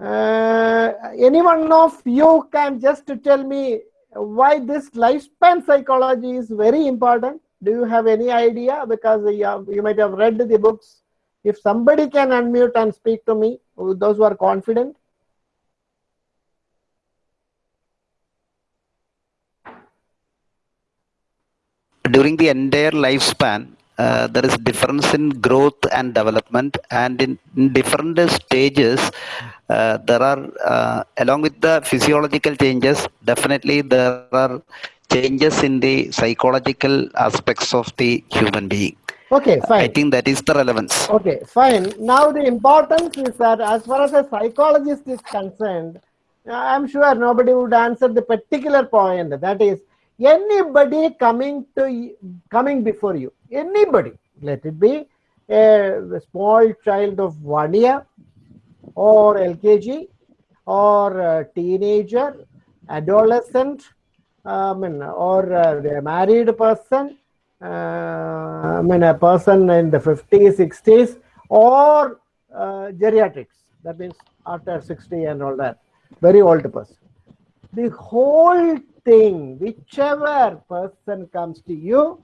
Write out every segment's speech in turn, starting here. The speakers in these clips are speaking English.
Uh, of you can just tell me why this lifespan psychology is very important? Do you have any idea? Because you, have, you might have read the books. If somebody can unmute and speak to me, those who are confident. During the entire lifespan, uh, there is difference in growth and development and in, in different stages uh, there are uh, along with the physiological changes definitely there are changes in the psychological aspects of the human being. Okay fine. i think that is the relevance. Okay fine. Now the importance is that as far as a psychologist is concerned i'm sure nobody would answer the particular point. That is anybody coming to coming before you anybody let it be a small child of one year or lkg or teenager adolescent I mean, or a married person uh, I mean a person in the 50s 60s or uh, geriatrics that means after 60 and all that very old person. The whole thing, whichever person comes to you,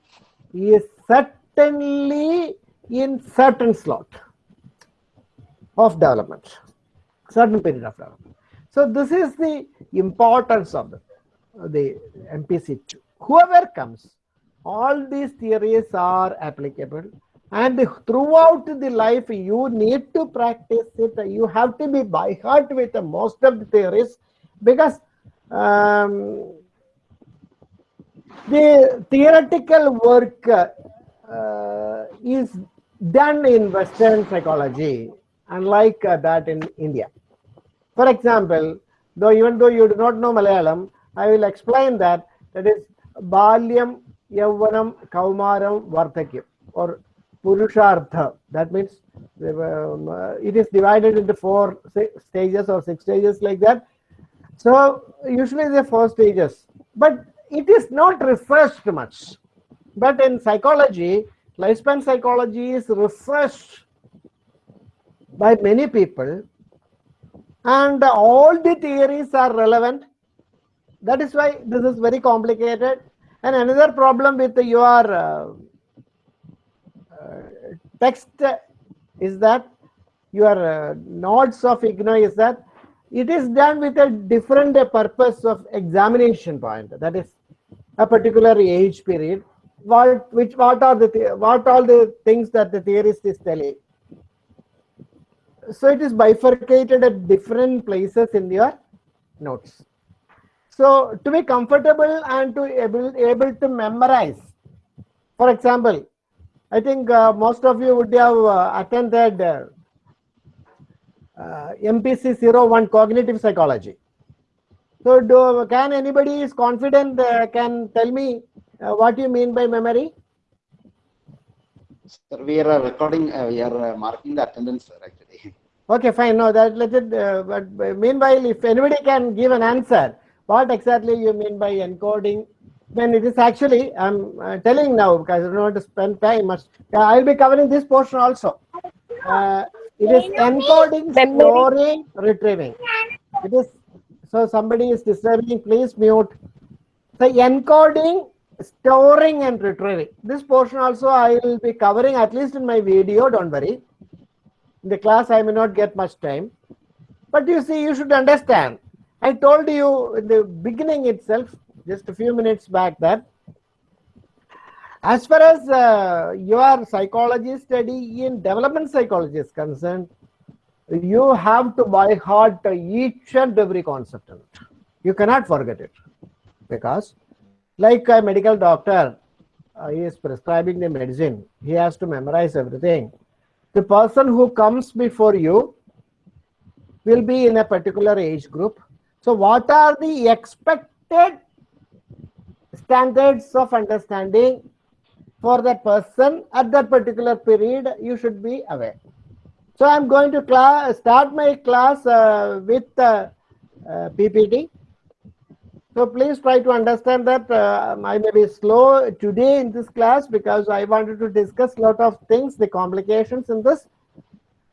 is certainly in certain slot of development, certain period of development. So this is the importance of the, the MPC2. Whoever comes, all these theories are applicable and throughout the life you need to practice it. You have to be by heart with most of the theories because um, the theoretical work uh, is done in Western psychology, unlike uh, that in India. For example, though even though you do not know Malayalam, I will explain that that is Balyam, Yavvanam, Kaumaram, Vardhakyam or Purushartha. That means um, uh, it is divided into four stages or six stages like that. So usually the four stages, but it is not researched much. But in psychology, lifespan psychology is researched by many people and all the theories are relevant. That is why this is very complicated. And another problem with your uh, uh, text is that your uh, of IGNOU is that it is done with a different purpose of examination point. That is a particular age period. What which what are the what all the things that the theorist is telling. So it is bifurcated at different places in your notes. So to be comfortable and to able able to memorize. For example, I think uh, most of you would have uh, attended uh, uh, MPC 01 cognitive psychology. So do, can anybody is confident uh, can tell me uh, what you mean by memory? Sir, we are recording, uh, we are uh, marking the attendance sir, actually. Okay, fine. No, that let it. Uh, but meanwhile, if anybody can give an answer, what exactly you mean by encoding? Then it is actually I'm uh, telling now because I don't want to spend time much. I will be covering this portion also. It is encoding, storing, retrieving. It is so somebody is disturbing, please mute. So encoding, storing and retrieving. This portion also I will be covering at least in my video, don't worry. In the class I may not get much time. But you see, you should understand. I told you in the beginning itself, just a few minutes back that as far as uh, your psychology study in development psychology is concerned, you have to by heart each and every concept in it. You cannot forget it because like a medical doctor, uh, he is prescribing the medicine. He has to memorize everything. The person who comes before you will be in a particular age group. So what are the expected standards of understanding for that person at that particular period, you should be aware. So I'm going to class, start my class uh, with uh, uh, PPT. So please try to understand that uh, I may be slow today in this class because I wanted to discuss a lot of things, the complications in this.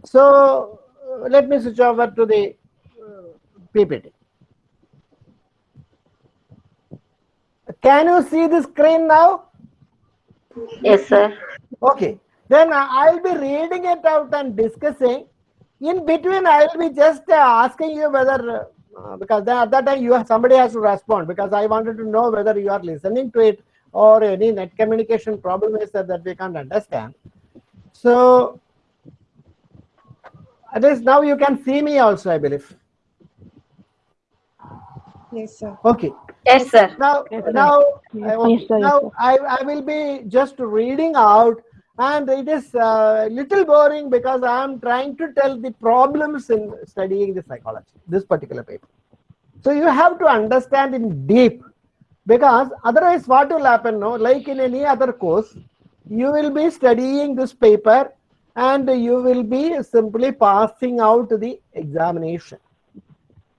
So uh, let me switch over to the PPT. Can you see the screen now? Yes, sir. Okay. Then I- I'll be reading it out and discussing. In between, I'll be just uh, asking you whether, uh, because then at that time you have, somebody has to respond because I wanted to know whether you are listening to it or any net communication problem is that, that we can't understand. So, at least now you can see me also, I believe. Yes, sir. Okay. Yes, sir. Now, Yes, sir. now, Yes, I- okay, yes, sir, now sir. I, I will be just reading out, and it is a little boring because I am trying to tell the problems in studying the psychology, this particular paper. So you have to understand in deep, because otherwise, what will happen? No, like in any other course, you will be studying this paper, and you will be simply passing out the examination.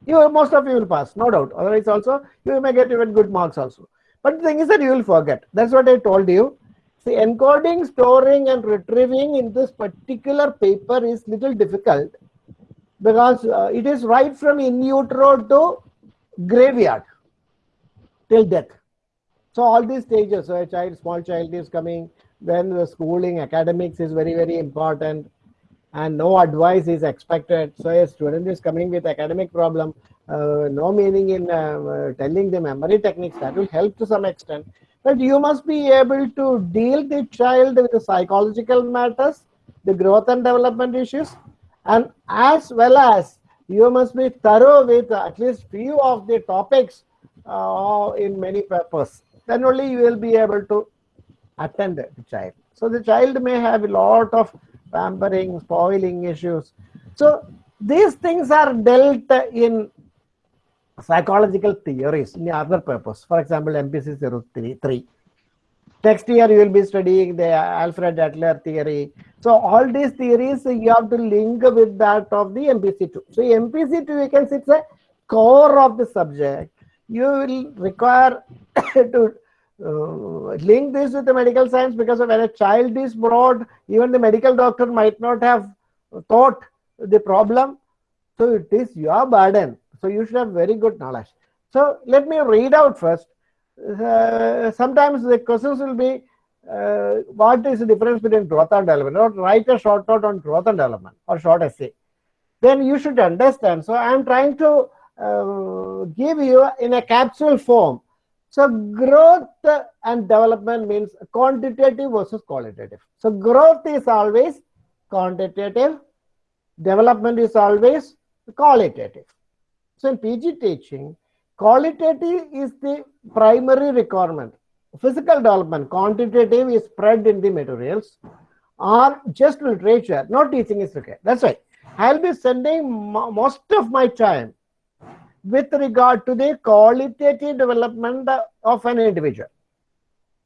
You most of you will pass no doubt. Otherwise also you may get even good marks also. But the thing is that you will forget. That's what i told you see encoding storing and retrieving in this particular paper is little difficult because uh, it is right from in utero to graveyard till death so all these stages so a child small child is coming then the schooling academics is very very important and no advice is expected. So a student is coming with academic problem, uh, no meaning in uh, telling the memory techniques that will help to some extent. But you must be able to deal the child with the psychological matters, the growth and development issues, and as well as you must be thorough with at least few of the topics uh, in many papers. Then only you will be able to attend the child. So the child may have a lot of pampering, spoiling issues. So these things are dealt in psychological theories in other papers. For example, MPC 03. Next year you will be studying the Alfred Adler theory. So all these theories you have to link with that of the MPC2. So MPC2 you can say it's a core of the subject. You will require to uh, link this with the medical science because when a child is brought, even the medical doctor might not have thought the problem. So it is your burden. So you should have very good knowledge. So let me read out first. Uh, sometimes the questions will be uh, what is the difference between growth and development? Or write a short note on growth and development or short essay. Then you should understand. So I am trying to uh, give you in a capsule form so growth and development means quantitative versus qualitative. So growth is always quantitative, development is always qualitative. So in PG teaching, qualitative is the primary requirement. Physical development, quantitative is spread in the materials or just literature, no teaching is required. That's right. I'll be spending most of my time with regard to the qualitative development of an individual.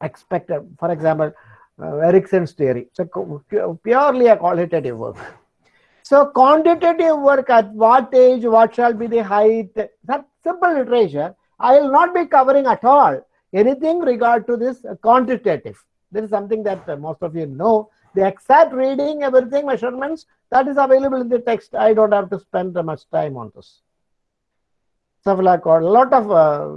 Expected, for example, uh, Erikson's theory. So purely a qualitative work. So quantitative work at what age, what shall be the height, that simple literature, I will not be covering at all anything regard to this quantitative. This is something that uh, most of you know. The exact reading, everything, measurements, that is available in the text. I don't have to spend much time on this cephalocaudal, a lot of uh,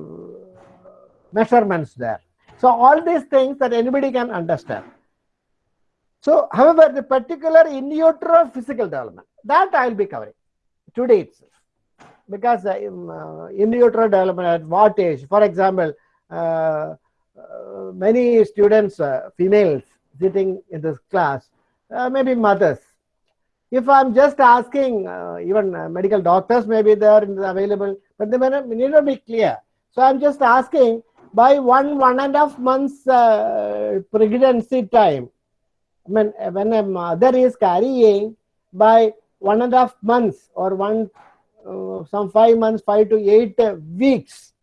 measurements there. So all these things that anybody can understand. So, however, the particular in utero physical development that I will be covering today itself, because uh, in, uh, in utero development at what age? For example, uh, uh, many students, uh, females sitting in this class, maybe mothers, if I'm just asking, even medical doctors may be there available, but they may not, may not be clear. So I'm just asking by one, one and a half months pregnancy time, I mean, when a mother is carrying by one and a half months or one, uh, some five months, five to eight weeks,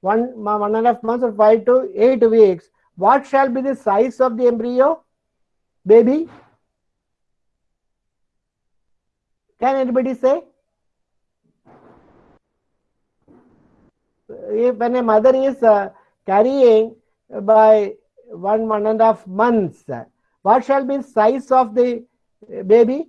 one, one and a half months or five to eight weeks, what shall be the size of the embryo, baby? Can anybody say? If when a mother is uh, carrying by one one and a half months, what shall be the size of the uh, baby?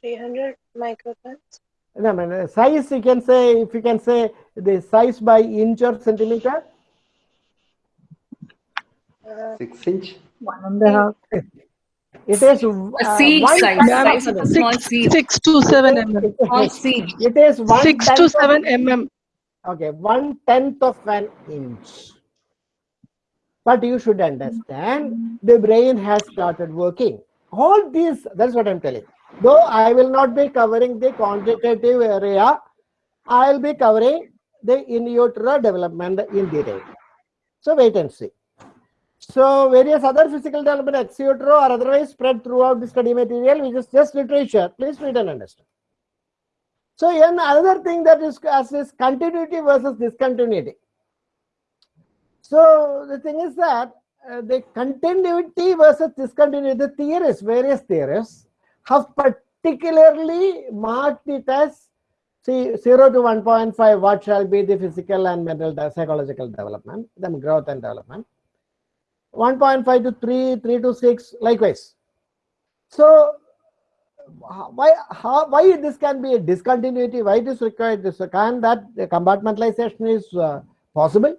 300 microtons. No, I mean, uh, size you can say, if you can say the size by inch or centimeter, Six inch. One and a half. it is. A uh, seed one size, tenth size of of a an inch. small seed, Six to seven mm. small seed. It is one Six to seven mm. Okay, one tenth of an inch. But you should understand the brain has started working. All these, that's what I'm telling. Though I will not be covering the quantitative area, I'll be covering the in utero development in detail. So wait and see. So various other physical development ex utero or otherwise spread throughout the study material, which is just literature. Please read and understand. So another thing that is as is continuity versus discontinuity. So the thing is that uh, the continuity versus discontinuity, the theorists, various theorists, have particularly marked it as see 0 to 1.5, what shall be the physical and mental psychological development, then growth and development. 1.5 to 3, 3 to 6, likewise. So why how why this can be a discontinuity why it is required this can that compartmentalization is uh, possible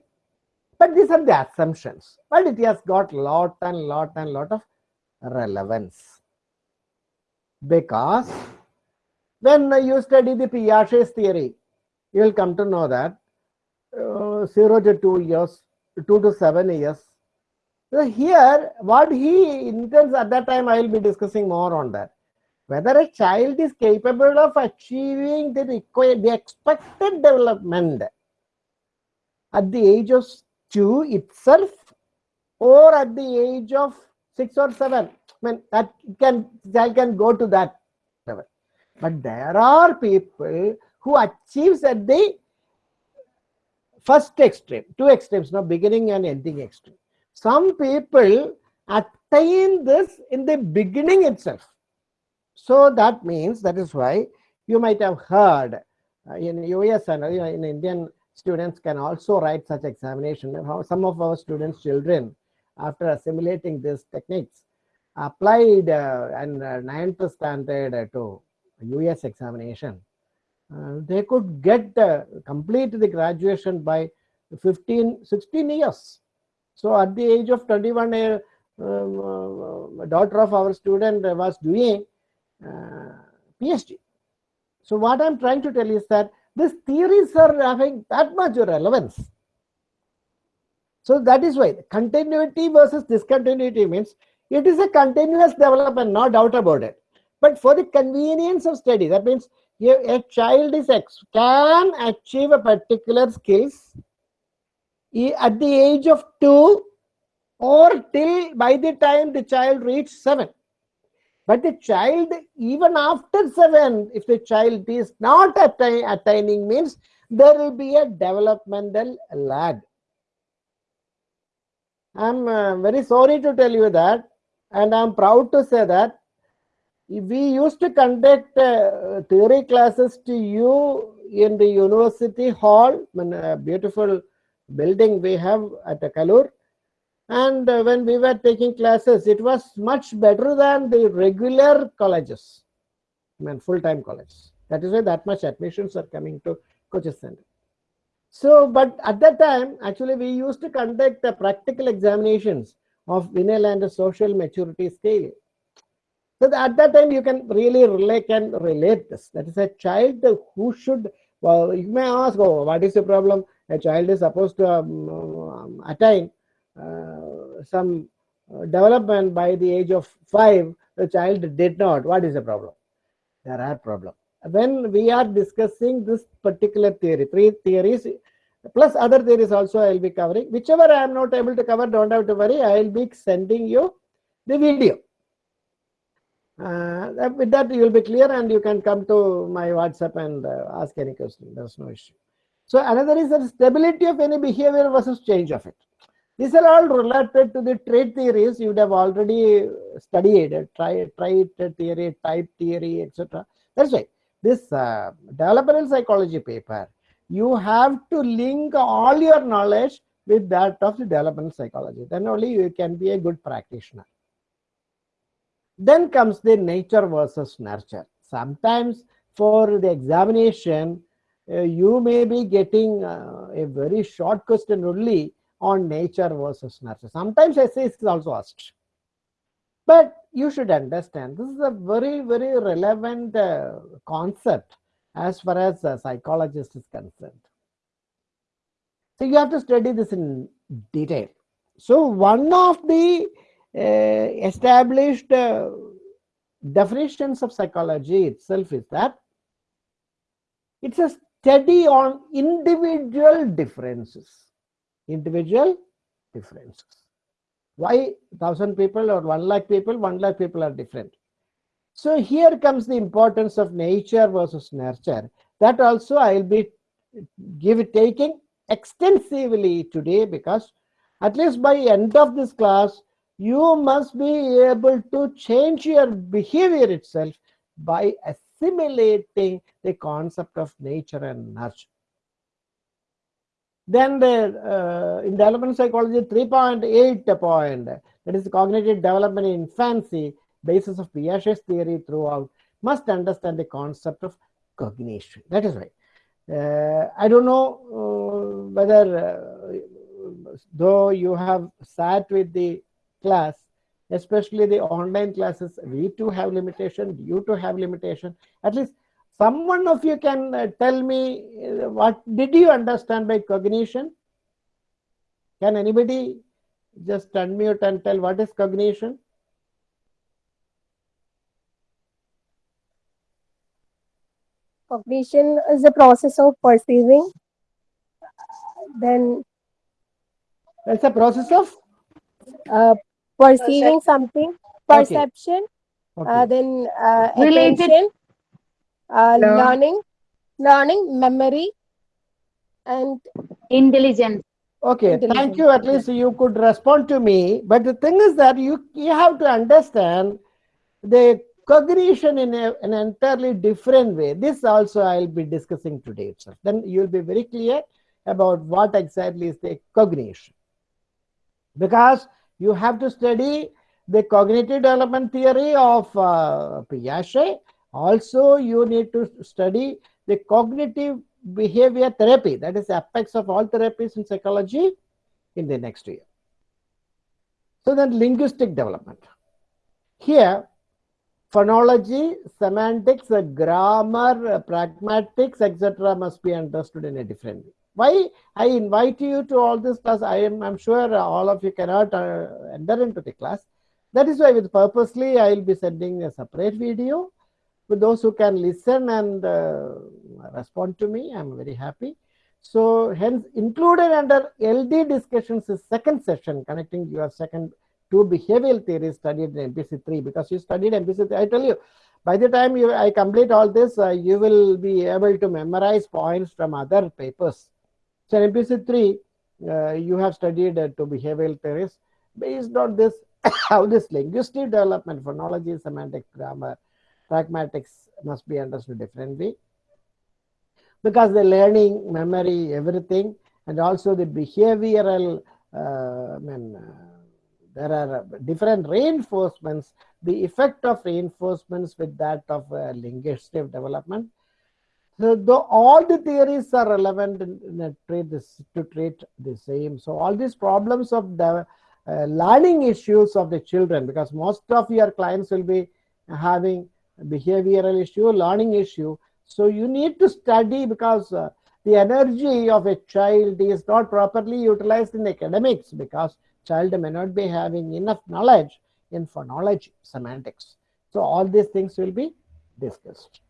but these are the assumptions but it has got lot and lot and lot of relevance because when you study the Piaget's theory you will come to know that uh, 0 to 2 years 2 to 7 years. So here what he intends at that time i will be discussing more on that. Whether a child is capable of achieving the required the expected development at the age of two itself or at the age of six or seven i mean that can child can go to that level. But there are people who achieves at the first extreme two extremes no beginning and ending extreme. Some people attain this in the beginning itself. So that means that is why you might have heard uh, in US and in Indian students can also write such examination. Some of our students' children, after assimilating these techniques, applied uh, and uh, ninth standard to US examination. Uh, they could get complete the graduation by 15, 16 years. So at the age of 21, a um, daughter of our student was doing PhD. So what I'm trying to tell is that these theories are having that much relevance. So that is why continuity versus discontinuity means it is a continuous development, no doubt about it. But for the convenience of study, that means a, a child is can achieve a particular skills at the age of two or till by the time the child reaches seven. But the child, even after seven, if the child is not attain, attaining, means there will be a developmental lag. I'm uh, very sorry to tell you that, and I'm proud to say that we used to conduct uh, theory classes to you in the university hall, in a beautiful building we have at Kaloor. And uh, when we were taking classes, it was much better than the regular colleges, I mean full-time colleges. That is why that much admissions are coming to Coaches Center. So, but at that time, actually, we used to conduct the practical examinations of Vineland social maturity scale. So at that time, you can really relate can relate this. That is a child who should. Well, you may ask, oh, what is the problem? A child is supposed to um, um, attain uh, some uh, development by the age of five. The child did not. What is the problem? There are problems. When we are discussing this particular theory, three theories plus other theories also I will be covering. Whichever I am not able to cover, don't have to worry. I will be sending you the video. Uh, with that, you will be clear and you can come to my WhatsApp and uh, ask any question. There's no issue. So another is the stability of any behavior versus change of it. These are all related to the trait theories you would have already studied, try, trait theory, type theory, etc. That's why this uh, developmental psychology paper, you have to link all your knowledge with that of the developmental psychology. Then only you can be a good practitioner. Then comes the nature versus nurture. Sometimes for the examination, uh, you may be getting uh, a very short question only on nature versus nurture. Sometimes essays is also asked. But you should understand this is a very, very relevant uh, concept as far as a psychologist is concerned. So you have to study this in detail. So one of the uh, established uh, definitions of psychology itself is that it's a study on individual differences. Individual differences. Why thousand people or one lakh people? One lakh people are different. So here comes the importance of nature versus nurture. That also I will be give taking extensively today because at least by end of this class you must be able to change your behavior itself by assimilating the concept of nature and nurture. Then the uh, in development psychology 3.8 point that is cognitive development in infancy basis of Piaget's theory throughout must understand the concept of cognition. That is right. Uh, I don't know uh, whether uh, though you have sat with the class, especially the online classes, we too have limitation, you too have limitation. At least someone of you can uh, tell me uh, what did you understand by cognition? Can anybody just unmute and tell what is cognition? Cognition is the process of perceiving. Then It's a process of uh, perceiving something, perception, okay. uh, then uh, Related- attention, uh, Learn. learning, learning, memory, and Intelligence. Okay, thank you. At least you could respond to me. But the thing is that you you have to understand the cognition in a, an entirely different way. This also I'll be discussing today itself. Then you'll be very clear about what exactly is the cognition. Because you have to study the cognitive development theory of uh, Piaget. Also, you need to study the cognitive behavior therapy that is apex of all therapies in psychology in the next year so then linguistic development here phonology semantics grammar pragmatics etc must be understood in a different way. Why i invite you to all this class? I am i'm sure all of you cannot uh, enter into the class. That is why with purposely i will be sending a separate video for those who can listen and uh, respond to me. I'm very happy. So hence included under ld discussions is second session connecting your second two behavioral theories studied in mpc3 because you studied mpc3 i tell you by the time you i complete all this uh, you will be able to memorize points from other papers. So in mpc3 uh, you have studied uh, two behavioral theories. Based on this how this linguistic development phonology semantic grammar pragmatics must be understood differently. Because the learning, memory, everything, and also the behavioral, uh, I mean, uh, there are different reinforcements, the effect of reinforcements with that of uh, linguistic development. So though all the theories are relevant in, in treat this, to treat the same. So all these problems of the uh, learning issues of the children, because most of your clients will be having behavioral issue, learning issue. So you need to study because uh, the energy of a child is not properly utilized in academics because child may not be having enough knowledge in phonology, semantics. So all these things will be discussed.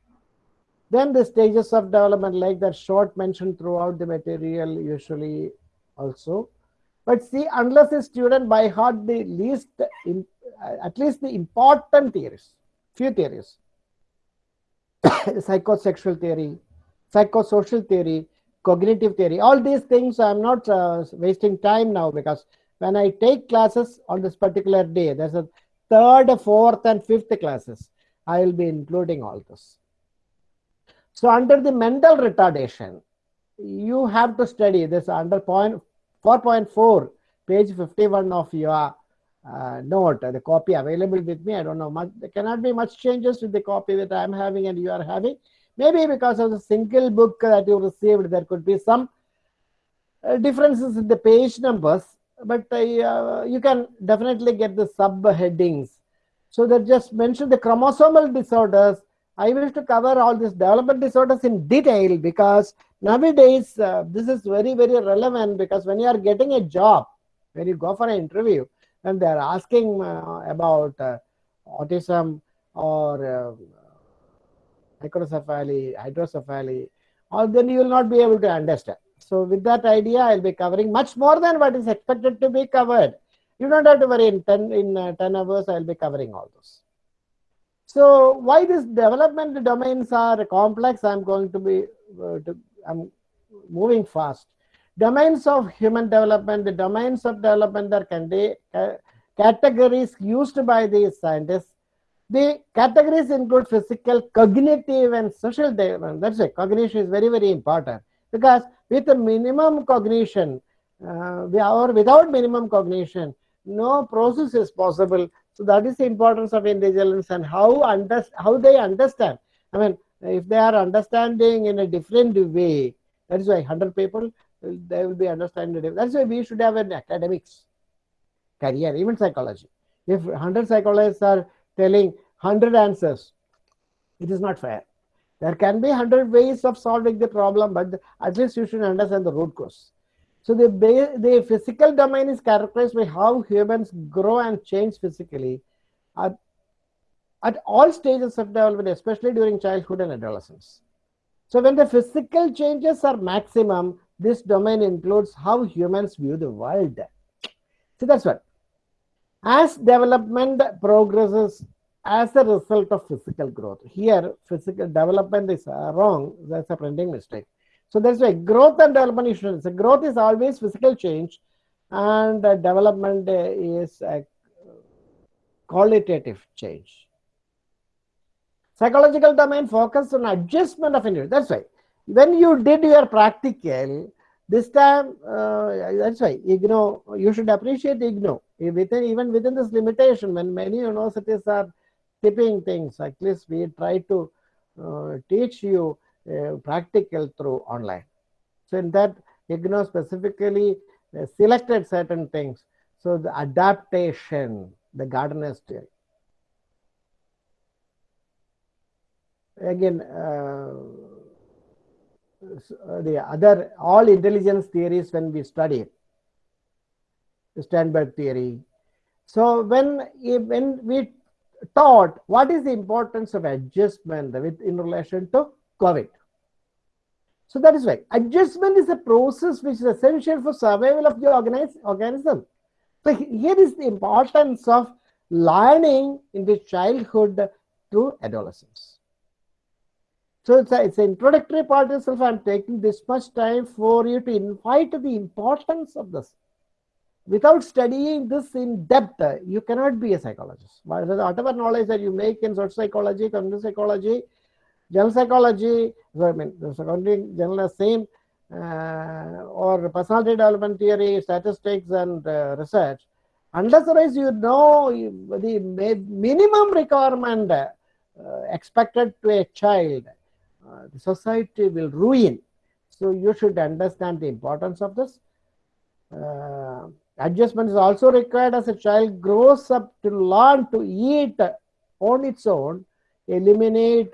Then the stages of development like that short mentioned throughout the material usually also. But see, unless a student by heart the least, in, at least the important theories, few theories, psychosexual theory, psychosocial theory, cognitive theory, all these things I'm not uh, wasting time now because when I take classes on this particular day, there's a third, fourth, and fifth classes. I will be including all this. So under the mental retardation, you have to study this under point 4.4, page 51 of your uh, note, the copy available with me. I don't know much. There cannot be much changes with the copy that I'm having and you are having. Maybe because of the single book that you received, there could be some uh, differences in the page numbers, but uh, you can definitely get the subheadings. So that just mention the chromosomal disorders. I wish to cover all these development disorders in detail because nowadays uh, this is very very relevant because when you are getting a job, when you go for an interview, and they are asking uh, about uh, autism or uh, microcephaly, hydrocephaly, or then you will not be able to understand. So with that idea, I'll be covering much more than what is expected to be covered. You don't have to worry. In ten in uh, ten hours, I'll be covering all those. So why these development domains are complex? I'm going to be uh, to, I'm moving fast. Domains of human development, the domains of development are candi- uh, categories used by these scientists. The categories include physical, cognitive, and social development. That's it. Cognition is very, very important because with a minimum cognition uh, or without minimum cognition, no process is possible. So that is the importance of intelligence and how under, how they understand. I mean, if they are understanding in a different way, that is why 100 people they will be understanding. That's why we should have an academics career, even psychology. If 100 psychologists are telling 100 answers, it is not fair. There can be 100 ways of solving the problem, but at least you should understand the root cause. So the, the physical domain is characterized by how humans grow and change physically at, at all stages of development, especially during childhood and adolescence. So when the physical changes are maximum, this domain includes how humans view the world. So that's what. As development progresses as a result of physical growth. Here, physical development is uh, wrong. That's a printing mistake. So that's why growth and development is so growth is always physical change, and uh, development is a qualitative change. Psychological domain focus on adjustment of individual. That's why when you did your practical, this time uh, that's why IGNOU you should appreciate IGNOU within even within this limitation when many universities are tipping things at least we try to uh, teach you uh, practical through online. So in that IGNOU specifically uh, selected certain things. So the adaptation the Gardner's theory again uh, the other all intelligence theories when we study Sternberg theory. So when when we taught what is the importance of adjustment with in relation to COVID. So that is why adjustment is a process which is essential for survival of the organize, organism. So here is the importance of learning in the childhood to adolescence. So it's, a, it's an introductory part itself. I'm taking this much time for you to invite the importance of this. Without studying this in depth, you cannot be a psychologist. Whatever knowledge that you make in social psychology, cognitive psychology, general psychology, I mean, general same, uh, or personality development theory, statistics, and uh, research. Unless otherwise you know the minimum requirement uh, expected to a child, uh, the society will ruin. So you should understand the importance of this. Adjustment is also required as a child grows up to learn to eat on its own, eliminate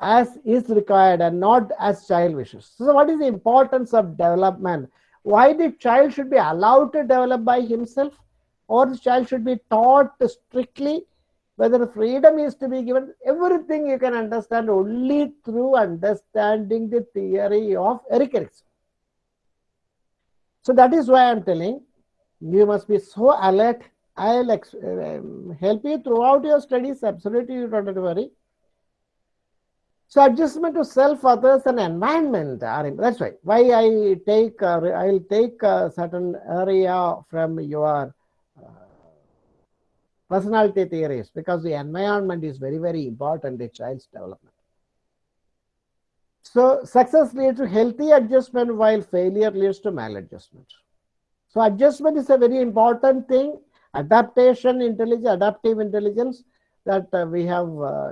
as is required and not as child wishes. So what is the importance of development? Why the child should be allowed to develop by himself or the child should be taught strictly whether freedom is to be given, everything you can understand only through understanding the theory of Erik Erikson. So that is why I'm telling you must be so alert. I'll um, help you throughout your studies. Absolutely, you don't have to worry. So adjustment to self, others, and environment are that's why why I take uh, I'll take a certain area from your personality theories because the environment is very, very important in child's development. So success leads to healthy adjustment while failure leads to maladjustment. So adjustment is a very important thing. Adaptation intelligence, adaptive intelligence that uh, we have, uh,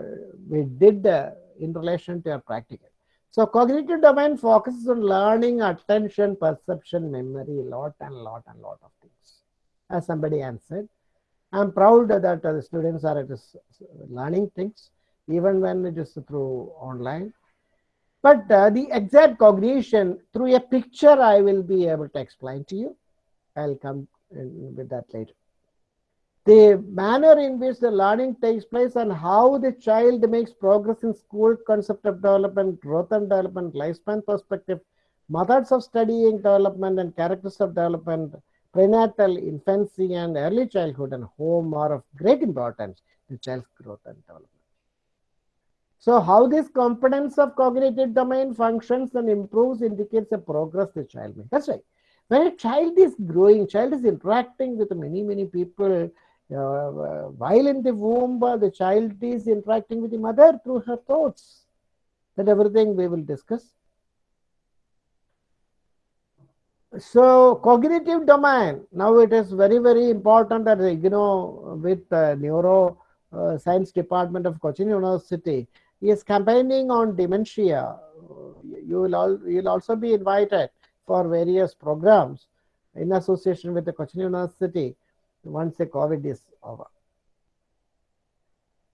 we did uh, in relation to our practical. So cognitive domain focuses on learning, attention, perception, memory, lot and lot and lot of things. As somebody answered, I'm proud that the students are learning things even when it is through online. But uh, the exact cognition through a picture, I will be able to explain to you. I'll come with that later. The manner in which the learning takes place and how the child makes progress in school, concept of development, growth and development, lifespan perspective, methods of studying development and characters of development, prenatal, infancy, and early childhood and home are of great importance to child's growth and development. So how this competence of cognitive domain functions and improves indicates a progress the child makes. That's right. When a child is growing, child is interacting with many, many people. Uh, while in the womb, uh, the child is interacting with the mother through her thoughts. That everything we will discuss. So cognitive domain, now it is very, very important that, you know, with uh, neuro uh, science department of Cochin University, is campaigning on dementia. You will, all, you will also be invited for various programs in association with the Cochin University once the COVID is over.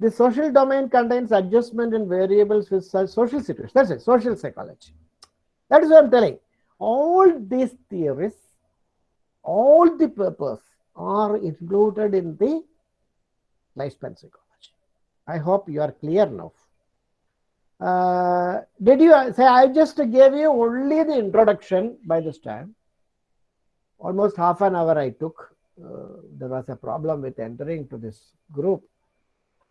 The social domain contains adjustment and variables with social situations. That's it, social psychology. That is what I'm telling. All these theories, all the purpose are included in the lifespan psychology. I hope you are clear now. Uh, did you say I just gave you only the introduction by this time? Almost half an hour I took. Uh, there was a problem with entering to this group.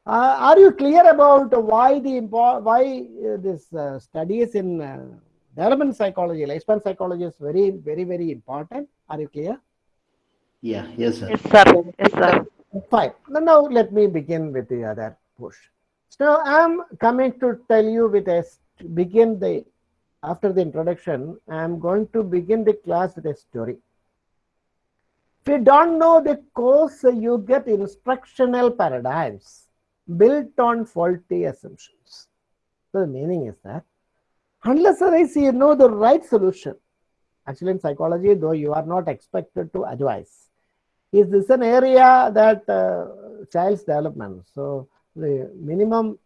Uh, are you clear about why the why uh, this uh, studies in uh, development psychology, lifespan psychology is very, very, very important? Are you clear? Yeah, yes, sir. Yes, sir. Yes, sir. Fine. Now let me begin with the other portion. So I'm coming to tell you with a begin the after the introduction. I'm going to begin the class with a story. If you don't know the course, you get instructional paradigms built on faulty assumptions. So the meaning is that unless otherwise you know the right solution, actually in psychology, though you are not expected to advise, is this an area that uh, child's development? So the minimum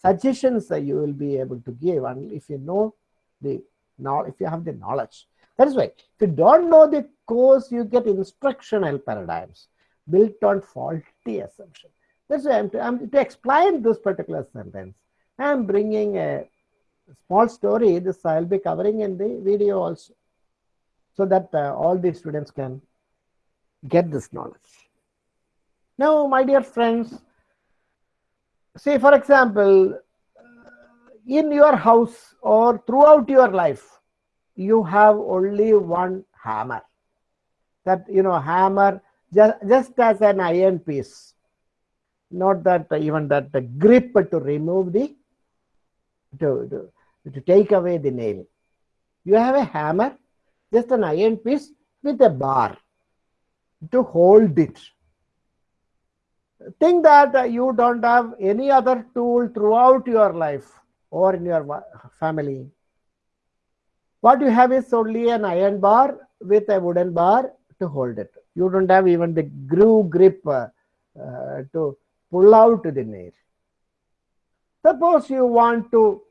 suggestions that you will be able to give and if you know the now if you have the knowledge. That is why if you don't know the course you get instructional paradigms built on faulty assumption. That's why I'm to, I'm to explain this particular sentence. I'm bringing a small story. This i'll be covering in the video also so that uh, all the students can get this knowledge. Now my dear friends say for example in your house or throughout your life you have only one hammer. That you know hammer just, just as an iron piece. Not that even that the grip to remove the to, to, to take away the nail. You have a hammer just an iron piece with a bar to hold it think that uh, you don't have any other tool throughout your life or in your family. What you have is only an iron bar with a wooden bar to hold it. You don't have even the groove grip uh, uh, to pull out the nail. Suppose you want to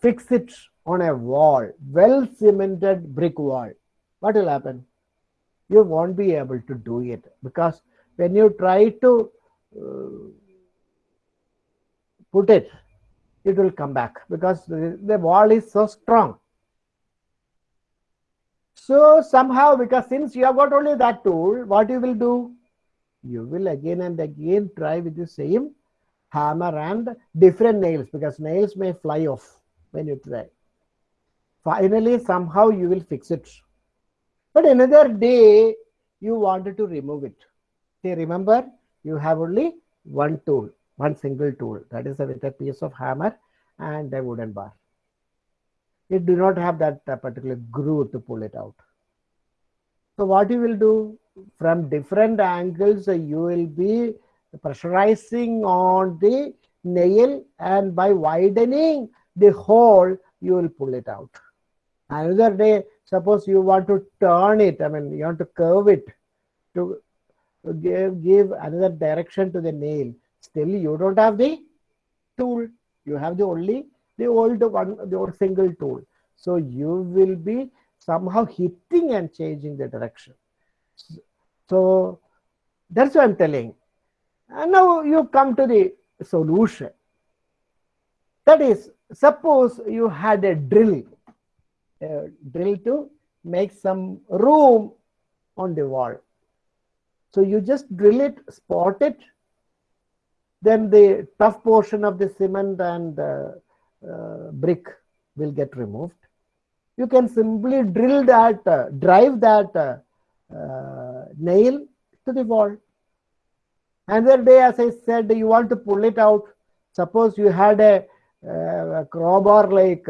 fix it on a wall, well cemented brick wall. What will happen? You won't be able to do it because when you try to uh, put it, it will come back because the, the wall is so strong. So somehow, because since you have got only that tool, what you will do? You will again and again try with the same hammer and different nails because nails may fly off when you try. Finally, somehow you will fix it. But another day, you wanted to remove it. Say, remember, you have only one tool, one single tool. That is with a piece of hammer and a wooden bar. It do not have that uh, particular groove to pull it out. So what you will do from different angles, uh, you will be pressurizing on the nail and by widening the hole, you will pull it out. Another day, suppose you want to turn it, I mean, you want to curve it to give, give another direction to the nail. Still, you don't have the tool. You have the only the old one, the old single tool. So you will be somehow hitting and changing the direction. So that's what I'm telling. And now you come to the solution. That is, suppose you had a drill, a drill to make some room on the wall. So you just drill it, spot it, then the tough portion of the cement and uh, uh, brick will get removed. You can simply drill that, uh, drive that uh, uh, nail to the wall. Another day, as I said, you want to pull it out. Suppose you had a, uh, a crowbar like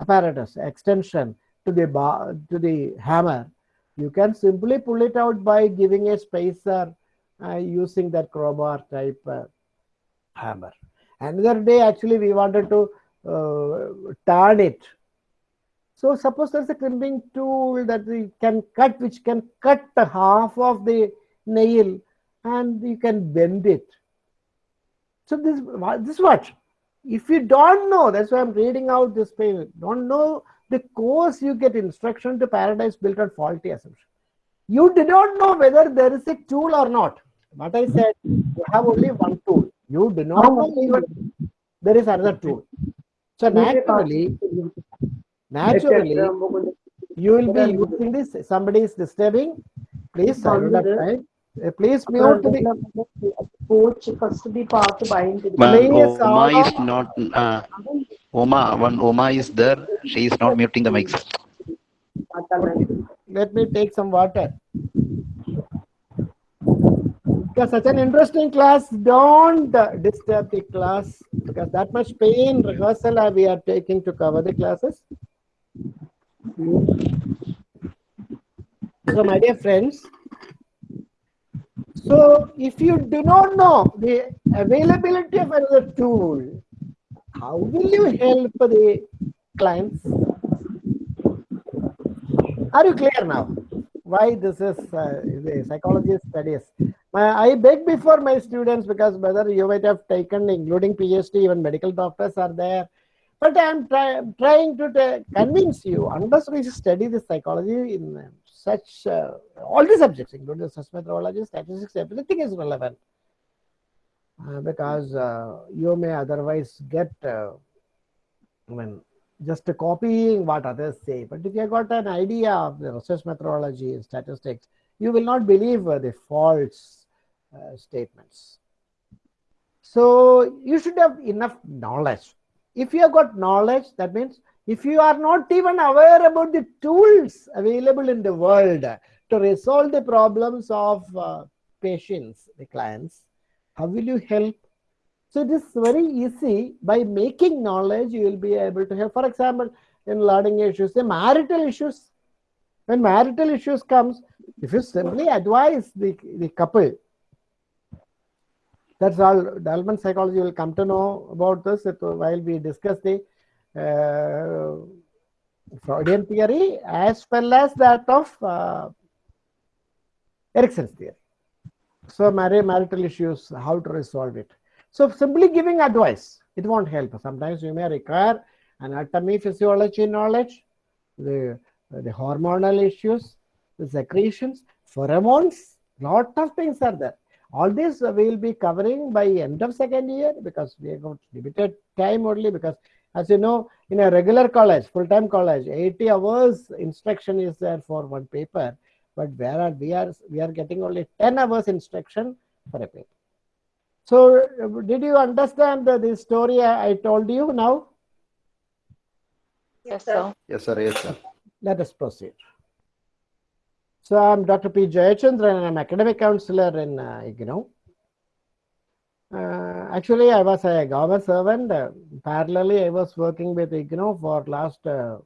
apparatus extension to the bar, to the hammer. You can simply pull it out by giving a spacer uh, using that crowbar type uh, hammer. Another day, actually, we wanted to uh, turn it. So suppose there's a crimping tool that we can cut, which can cut the half of the nail and you can bend it. So this, this what? If you don't know, that's why I'm reading out this page, don't know the course you get instruction to paradise built on faulty assumption. You did not know whether there is a tool or not. What I said, you have only one tool. You do not know even there is another tool. So naturally, naturally, you will be using this. Somebody is disturbing. Please silent up time. Uh, Please mute the. coach first the part bind Ma'am, Please, Oma all is not, uh, Oma, one Oma is there, she is not muting the mics. Let me take some water. Because such an interesting class, don't disturb the class because that much pain rehearsal we are taking to cover the classes. So, my dear friends, so if you do not know the availability of another tool, how will you help the clients? Are you clear now? Why this is uh, the psychology studies? I beg before my students because whether you might have taken, including PhD, even medical doctors are there. But I'm try, trying to convince you, unless we study the psychology in such uh, all the subjects, including such methodology, statistics, everything is relevant. Uh, because uh, you may otherwise get, uh, I mean, just copying what others say. But if you have got an idea of the research methodology and statistics, you will not believe uh, the false uh, statements. So you should have enough knowledge. If you have got knowledge, that means if you are not even aware about the tools available in the world to resolve the problems of patients, the clients, how will you help? So it is very easy by making knowledge, you will be able to help. For example, in learning issues, the marital issues. When marital issues comes, if you simply advise the, the couple, that's all. Dalman psychology will come to know about this while we discuss the uh, Freudian theory as well as that of uh, Erikson's theory. So, marital issues, how to resolve it. So, simply giving advice, it won't help. Sometimes you may require anatomy, physiology knowledge, the, the hormonal issues, the secretions, pheromones, lot of things are there. All this we will be covering by end of second year because we have got limited time only because as you know, in a regular college, full-time college, 80 hours instruction is there for one paper, but where are we are we are getting only 10 hours instruction for a paper. So, did you understand the, the story I, I told you now? Yes, sir. Yes, sir. Yes, sir. Let us proceed. So, I'm Dr. P. Jayachandran and I'm academic counselor in uh, IGNOU. Uh, actually, I was a government servant. Uh, parallelly, I was working with IGNOU for last uh,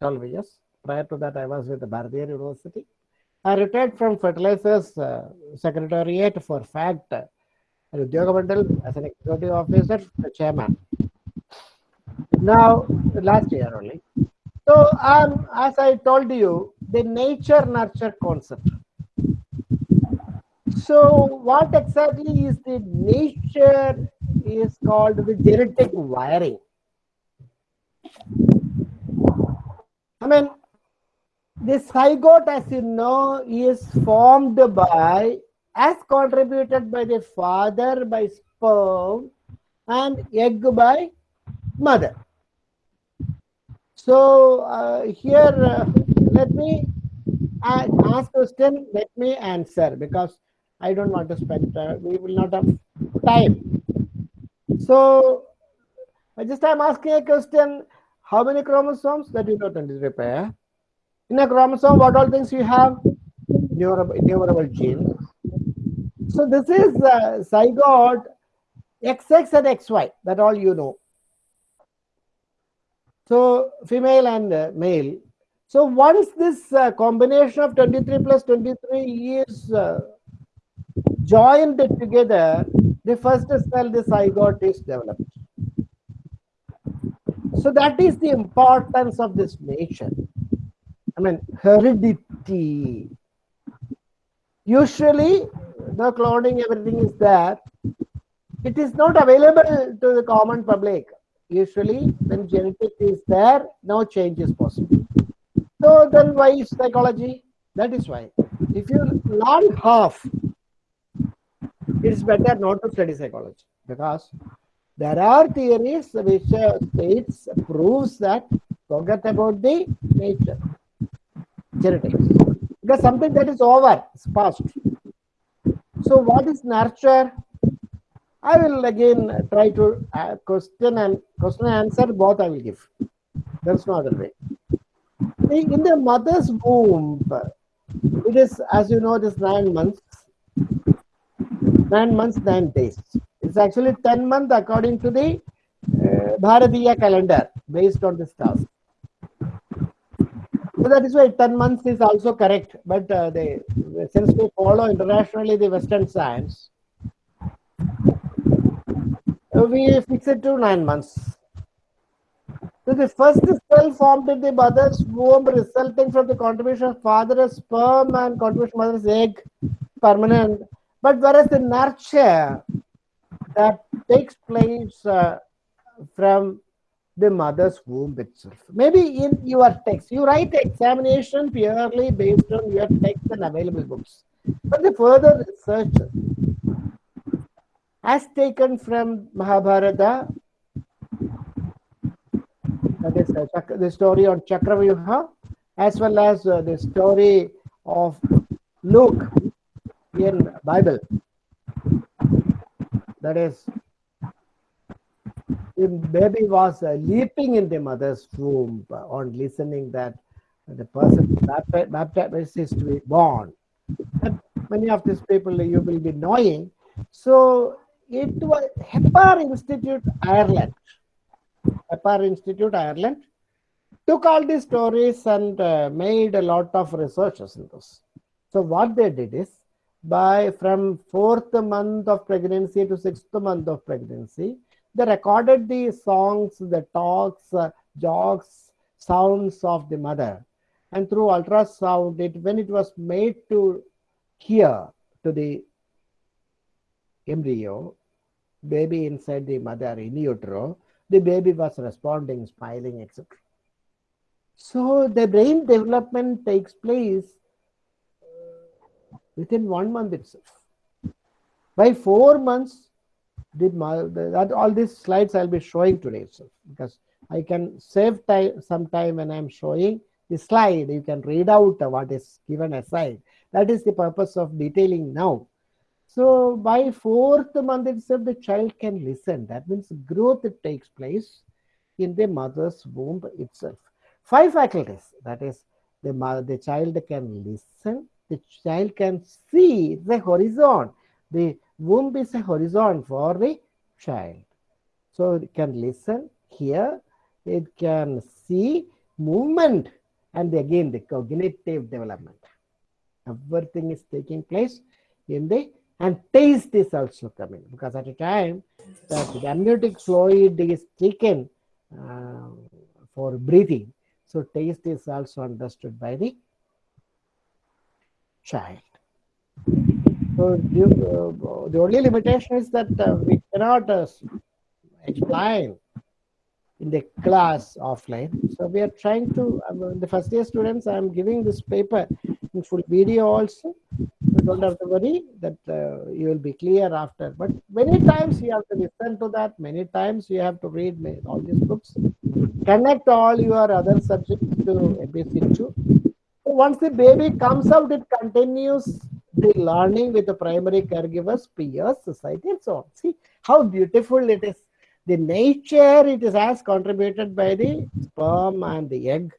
12 years. Prior to that, I was with the Bharatiya University. I retired from Fertilizers uh, Secretariat for fact and Udyogamandal as an executive officer, the chairman. Now, last year only. So, um, as I told you, the nature nurture concept. So, what exactly is the nature is called the genetic wiring. I mean, the zygote, as you know, is formed by, as contributed by the father by sperm and egg by mother. So uh, here, uh, let me a- ask question, let me answer because I don't want to spend, uh, we will not have time. So I just I'm asking a question, how many chromosomes that you don't repair? In a chromosome, what all things you have? Numerable, numerable genes. So this is uh, zygote XX and XY, that all you know. So female and uh, male. So once this uh, combination of 23 plus 23 is uh, joined together, the first cell, the zygote is developed. So that is the importance of this nature. I mean, heredity. Usually, the cloning, everything is there. It is not available to the common public. Usually, when genetic is there, no change is possible. So then why is psychology? That is why. If you learn half, it's better not to study psychology because there are theories which uh, states proves that forget about the nature genetics because something that is over is past. So what is nurture? I will again try to uh, question and question and answer both i will give. There's no other way. In the mother's womb it is as you know it is nine months. Nine months nine days. It's actually 10 months according to the uh, Bharatiya calendar based on the stars. So that is why 10 months is also correct. But uh, they, since we follow internationally the Western science, we fix it to 9 months. So the first cell formed in the mother's womb resulting from the contribution of father's sperm and contribution of mother's egg, permanent. But whereas the nurture that takes place uh, from the mother's womb itself. Maybe in your text, you write examination purely based on your text and available books. But the further research, as taken from Mahabharata, that is uh, the story on Chakravyuha, as well as uh, the story of Luke in Bible. That is, the baby was uh, leaping in the mother's womb on listening that the person bapti- baptized is to be born. Many of these people you will be knowing. So it was Hepar Institute, Ireland. Hepar Institute, Ireland, took all these stories and uh, made a lot of researches in this. So what they did is, by from fourth month of pregnancy to sixth month of pregnancy, they recorded the songs, the talks, uh, jokes, sounds of the mother. And through ultrasound, it when it was made to hear to the embryo, baby inside the mother in utero, the baby was responding, smiling, etc. So the brain development takes place within one month itself. By four months, mo- the- that all these slides I'll be showing today itself because I can save time some time when I'm showing the slide. You can read out what is given aside. That is the purpose of detailing now. So by fourth month itself, the child can listen. That means growth takes place in the mother's womb itself. Five faculties. That is, the mother, the child can listen. The child can see the horizon. The womb is a horizon for the child. So it can listen, hear, it can see movement, and again the cognitive development. Everything is taking place in the and taste is also coming because at a time that the amniotic fluid is taken uh, for breathing. So taste is also understood by the child. So you, uh, the only limitation is that uh, we cannot uh, explain in the class offline. So we are trying to, the first year students, I am giving this paper in full video also. You don't have to worry that uh, you will be clear after. But many times you have to listen to that. Many times you have to read all these books. Connect all your other subjects to ABC2. So once the baby comes out, it continues the learning with the primary caregivers, peers, society, and so on. See how beautiful it is. The nature it is as contributed by the sperm and the egg.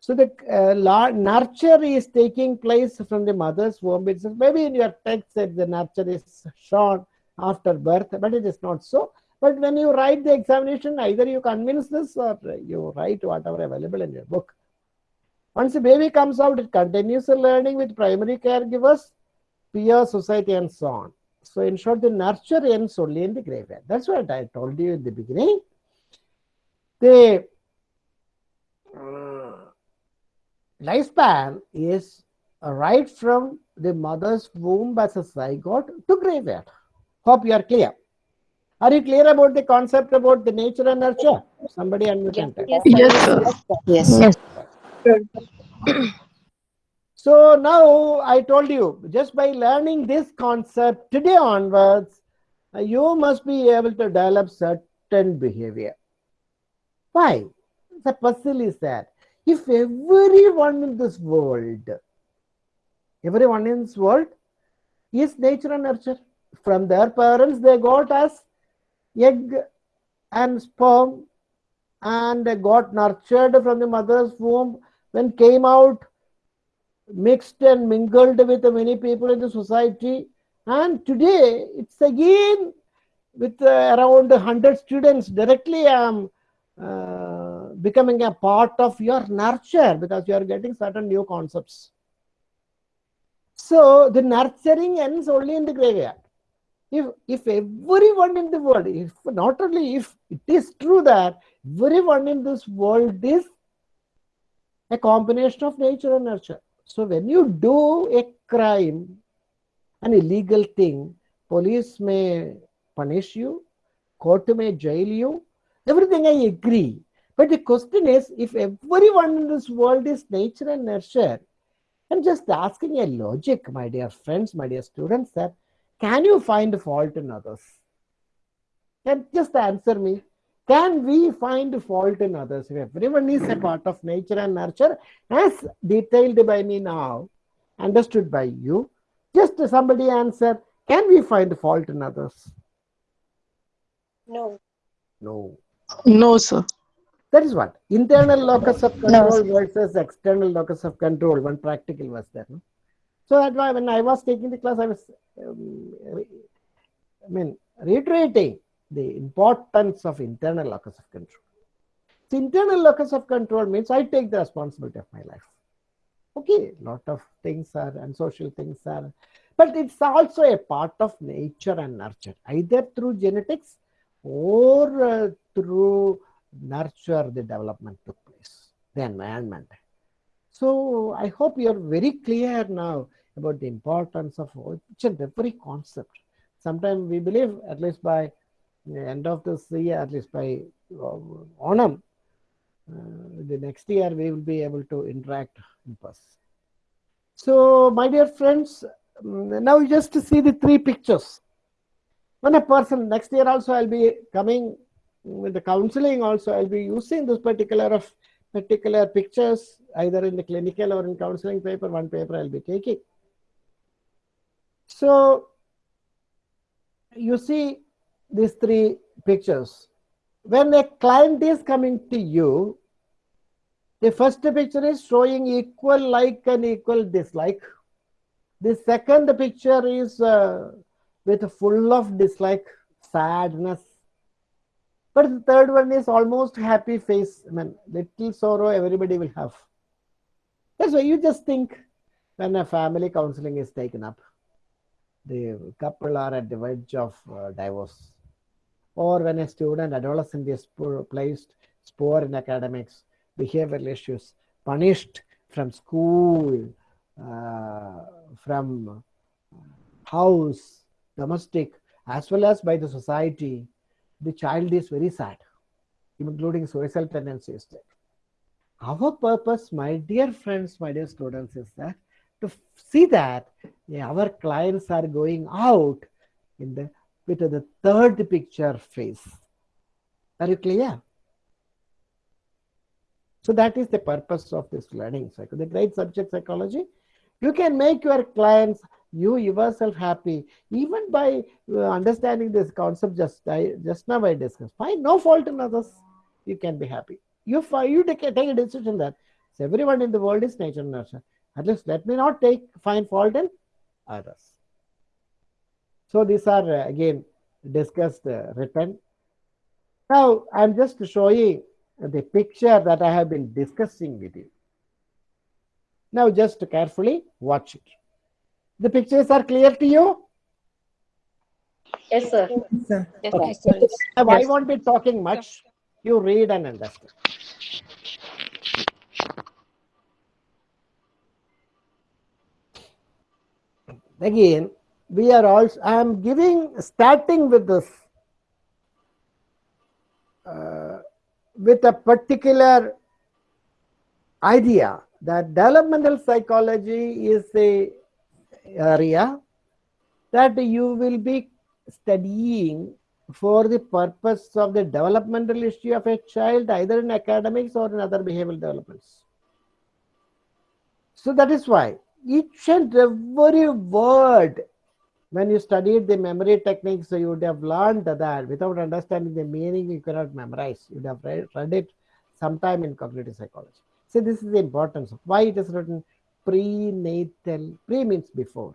So the uh, nurture is taking place from the mother's womb itself. Maybe in your text that the nurture is shown after birth, but it is not so. But when you write the examination, either you convince this or you write whatever available in your book. Once the baby comes out, it continues the learning with primary caregivers, peer society, and so on. So, in short, the nurture ends only in the graveyard. That's what I told you in the beginning. The uh, lifespan is right from the mother's womb as a zygote to graveyard. Hope you are clear. Are you clear about the concept about the nature and nurture? Somebody unmute and tell. Yes, sir. So now I told you, just by learning this concept today onwards, you must be able to develop certain behavior. Why? The puzzle is that if everyone in this world, everyone in this world is nature and nurture, from their parents they got as egg and sperm and got nurtured from the mother's womb when came out mixed and mingled with many people in the society. And today it's again with uh, around 100 students directly i'm uh, becoming a part of your nurture because you are getting certain new concepts. So the nurturing ends only in the graveyard. If if everyone in the world if not only if it is true that everyone in this world is a combination of nature and nurture so when you do a crime, an illegal thing, police may punish you, court may jail you, everything I agree. But the question is, if everyone in this world is nature and nurture, I'm just asking a logic, my dear friends, my dear students, that can you find fault in others? Can just answer me. Can we find fault in others? If everyone is a part of nature and nurture, as detailed by me now, understood by you, just somebody answer, can we find fault in others? No. No. No, sir. That is what internal locus of control versus external locus of control. One practical was there. No? So that's why when I was taking the class, I was, um, I mean, reiterating the importance of internal locus of control. So internal locus of control means I take the responsibility of my life. Okay, lot of things are and social things are, but it's also a part of nature and nurture, either through genetics or uh, through nurture the development took place, the environment. So I hope you're very clear now about the importance of each and every concept. Sometimes we believe, at least by end of this year, at least by uh, Onam, uh, the next year we will be able to interact in person. So, my dear friends, um, now just see the three pictures. When a person next year also I'll be coming with the counseling also I'll be using this particular of particular pictures either in the clinical or in counseling paper. One paper I'll be taking. So you see these three pictures. When a client is coming to you, the first picture is showing equal like and equal dislike. The second picture is uh, with full of dislike, sadness. But the third one is almost happy face. I mean, little sorrow everybody will have. That's why you just think when a family counseling is taken up. the couple are at the verge of uh, divorce, or when a student adolescent is placed poor in academics, behavioral issues, punished from school, uh, from house, domestic, as well as by the society, the child is very sad, including suicidal tendencies. Our purpose, my dear friends, my dear students, is that to see that yeah, our clients are going out in the with the third picture phase. Are you clear? So that is the purpose of this learning cycle. The great subject psychology. You can make your clients, you yourself happy, even by uh, understanding this concept just just now I discussed. Find no fault in others. You can be happy. You you take, a- take a decision that everyone in the world is nature and nurture. At least let me not take find fault in others. So these are uh, again discussed, uh, written. Now I'm just showing the picture that I have been discussing with you. Now just carefully watch it. The pictures are clear to you? Yes, sir. Sir. Yes, Okay. sir. Now, I won't be talking much. You read and understand. Again, we are also, I am giving, starting with this, uh, with a particular idea that developmental psychology is a area that you will be studying for the purpose of the developmental history of a child, either in academics or in other behavioral developments. So that is why each and every word, when you studied the memory techniques, you would have learned that without understanding the meaning, you cannot memorize. You would have read, read it sometime in cognitive psychology. So this is the importance of why it is written prenatal. Pre means before.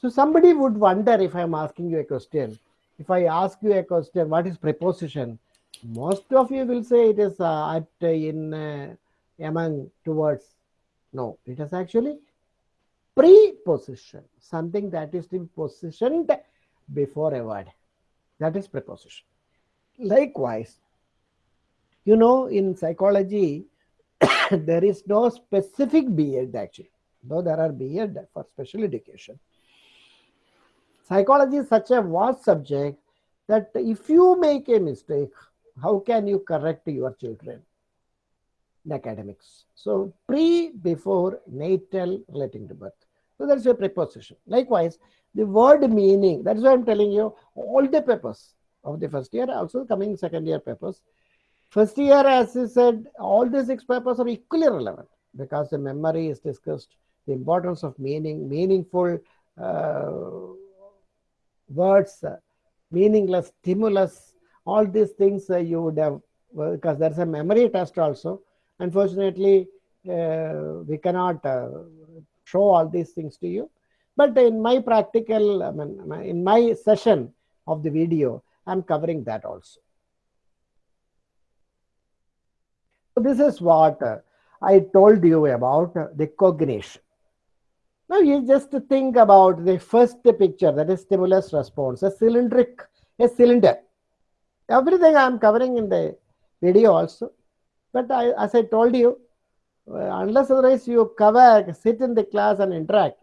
So somebody would wonder if I'm asking you a question. If I ask you a question, what is preposition? Most of you will say it is uh, at uh, in uh, among towards. No, it is actually preposition, something that is to be positioned before a word. That is preposition. Hmm. Likewise, you know, in psychology, there is no specific B.Ed actually, though there are B.Ed for special education. Psychology is such a vast subject that if you make a mistake, how can you correct your children in academics? So, pre, before, natal, relating to birth. So, that's a preposition. Likewise, the word meaning, that's why I'm telling you, all the papers of the first year, also coming second year papers. First year, as I said, all the six papers are equally relevant because the memory is discussed, the importance of meaning, meaningful uh, words, uh, meaningless stimulus, all these things uh, you would have, well, because there's a memory test also. Unfortunately, uh, we cannot uh, show all these things to you. But in my practical, I mean, in my session of the video, I'm covering that also. So this is what I told you about the cognition. Now you just think about the first picture, that is stimulus response, a cylindric, a cylinder. Everything I am covering in the video also. But I, as I told you, Uh, unless otherwise you cover, sit in the class and interact.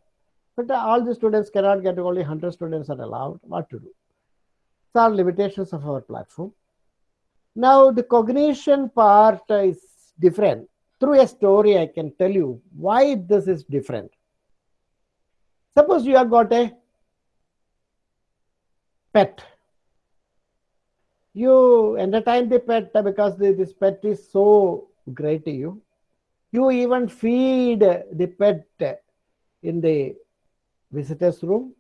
But all the students cannot get, only 100 students are allowed. What to do? So are limitations of our platform. Now the cognition part is different. Through a story, I can tell you why this is different. Suppose you have got a pet. You entertain the pet because this pet is so great to you. You even feed the pet in the visitor's room.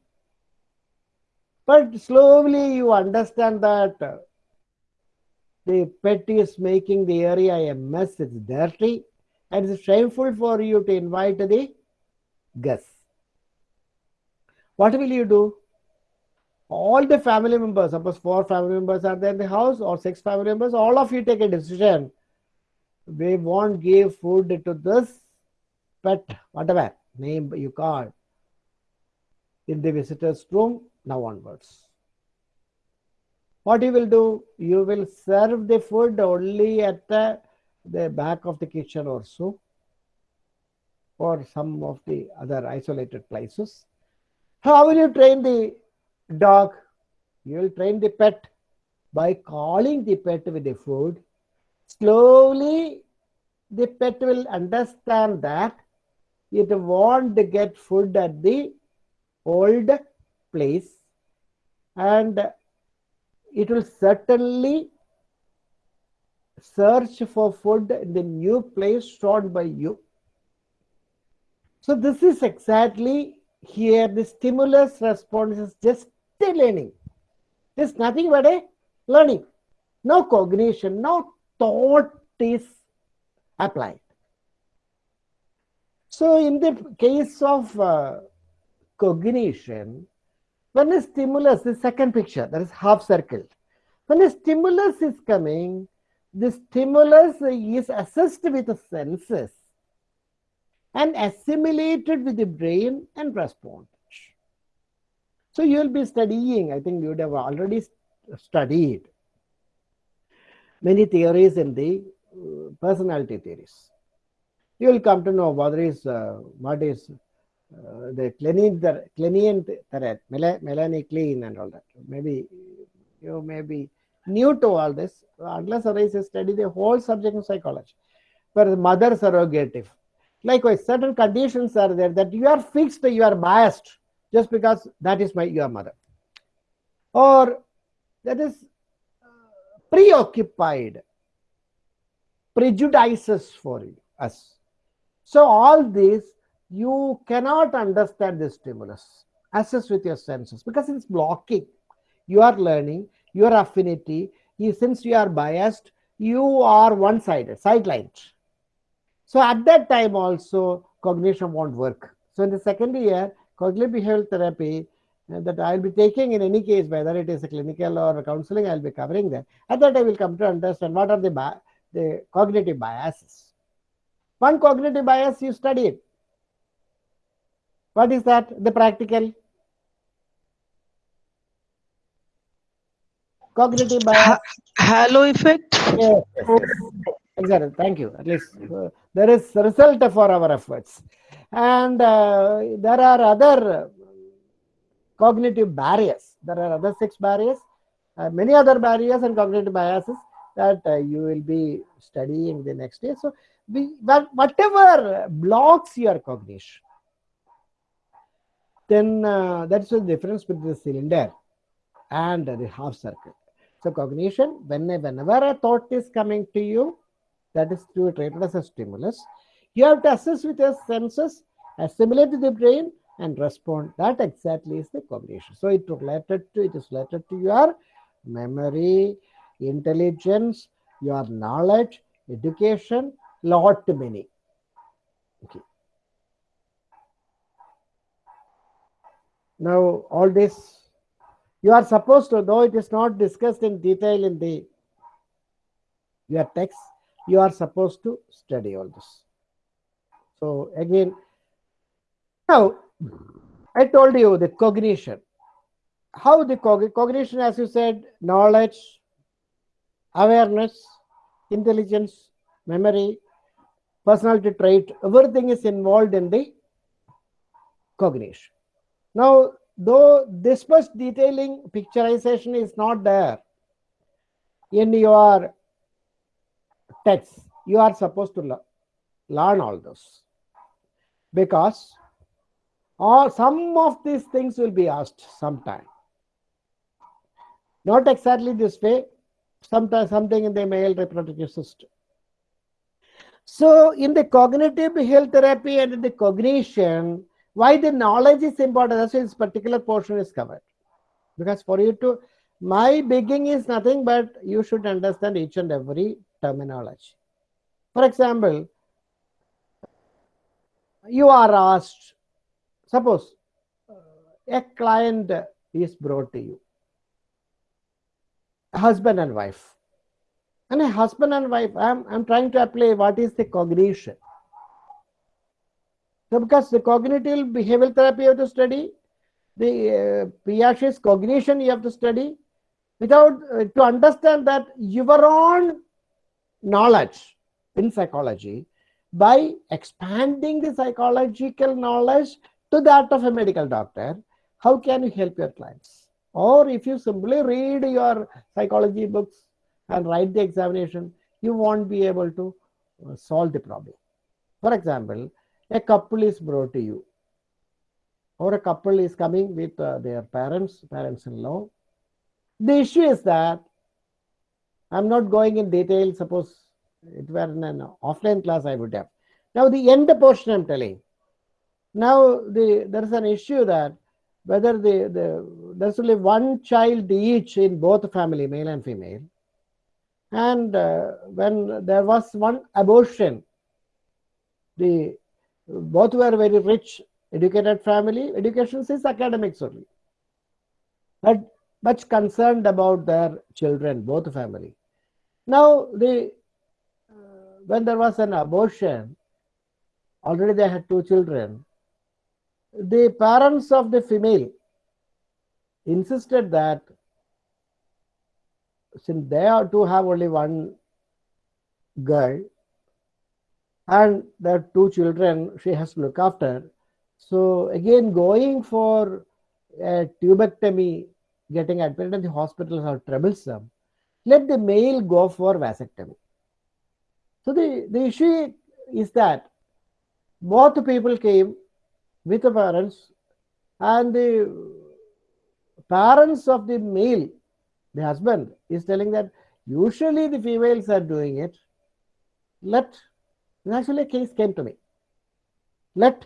But slowly you understand that the pet is making the area a mess, it's dirty, and it's shameful for you to invite the guests. What will you do? All the family members, suppose four family members are there in the house or six family members, all of you take a decision. We won't give food to this pet, whatever name you call. in the visitor's room now onwards. What you will do? You will serve the food only at the, the back of the kitchen or so, or some of the other isolated places. How will you train the dog? You will train the pet by calling the pet with the food. Slowly, the pet will understand that it won't get food at the old place and it will certainly search for food in the new place shown by you. So this is exactly here the stimulus response is just a learning. There's nothing but a learning. No cognition, no thought is applied. So in the case of uh, cognition, when a stimulus, the second picture, that is half circle. When a stimulus is coming, the stimulus is assessed with the senses and assimilated with the brain and responded. So you will be studying, I think you would have already studied many theories in the uh, personality theories. You will come to know what is, uh, what is uh, the Kleinian, the threat, Melanie Klein and all that. Maybe you may be new to all this, unless or you study the whole subject of psychology. Where the mother surrogative. Likewise, certain conditions are there that you are fixed, you are biased just because that is my your mother. Or that is preoccupied, prejudices for us. So all this you cannot understand the stimulus. Assess with your senses because it's blocking. You are learning, your affinity. You, since you are biased, you are one-sided, sidelined. So at that time also cognition won't work. So in the second year, cognitive behavioral therapy that I'll be taking in any case, whether it is a clinical or a counseling, I'll be covering that. At that I will come to understand what are the, the cognitive biases. One cognitive bias you studied. What is that? The practical. Cognitive bias. Halo effect. Yes, yes, yes. Exactly. Thank you. At least uh, there is result for our efforts. And uh, there are other cognitive barriers. There are other six barriers, uh, many other barriers and cognitive biases that uh, you will be studying the next day. So, we, but whatever blocks your cognition, then uh, that's the difference between the cylinder and the half circle. So cognition, when, whenever a thought is coming to you, that is to treated as a stimulus, you have to assess with your senses, assimilate to the brain, and respond. That exactly is the cognition. So it related to it is related to your memory, intelligence, your knowledge, education, lot many. Okay. Now all this you are supposed to, though it is not discussed in detail in the your text, you are supposed to study all this. So again, now I told you the cognition. How the cog cognition, as you said, knowledge, awareness, intelligence, memory, personality trait, everything is involved in the cognition. Now, though this much detailing picturization is not there in your text, you are supposed to learn all those because all some of these things will be asked sometime. Not exactly this way, sometimes something in the male reproductive system. So in the cognitive behavioral therapy and in the cognition, why the knowledge is important, that's why this particular portion is covered. Because for you to, my begging is nothing but you should understand each and every terminology. For example, you are asked, suppose uh, a client is brought to you, husband and wife. And a husband and wife, I'm, I'm trying to apply what is the cognition. So because the cognitive behavioral therapy you have to study, the uh, Piaget's cognition you have to study without uh, to understand that your own knowledge in psychology by expanding the psychological knowledge to that of a medical doctor how can you help your clients? Or if you simply read your psychology books and write the examination you won't be able to uh, solve the problem. For example a couple is brought to you or a couple is coming with uh, their parents parents-in-law. The issue is that i'm not going in detail suppose it were in an offline class i would have. Now the end portion i'm telling now the there is an issue that whether the, the there's only one child each in both family male and female. And uh, when there was one abortion the both were very rich educated family. Education is academics only. But much concerned about their children both family. Now the uh, when there was an abortion already they had two children the parents of the female insisted that since they are to have only one girl and their two children she has to look after. So again going for a tubectomy getting admitted in the hospitals are troublesome. Let the male go for vasectomy. So the, the issue is that both people came with the parents. And the parents of the male the husband is telling that usually the females are doing it. Let actually a case came to me. Let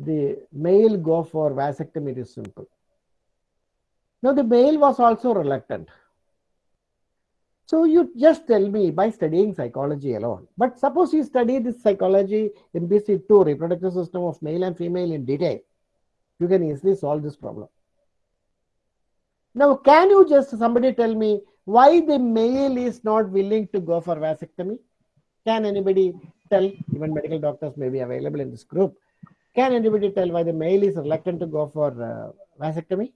the male go for vasectomy it is simple. Now the male was also reluctant so you just tell me by studying psychology alone. But suppose you study this psychology in BC2, reproductive system of male and female in detail, you can easily solve this problem. Now, can you just somebody tell me why the male is not willing to go for vasectomy? Can anybody tell? Even medical doctors may be available in this group. Can anybody tell why the male is reluctant to go for uh, vasectomy?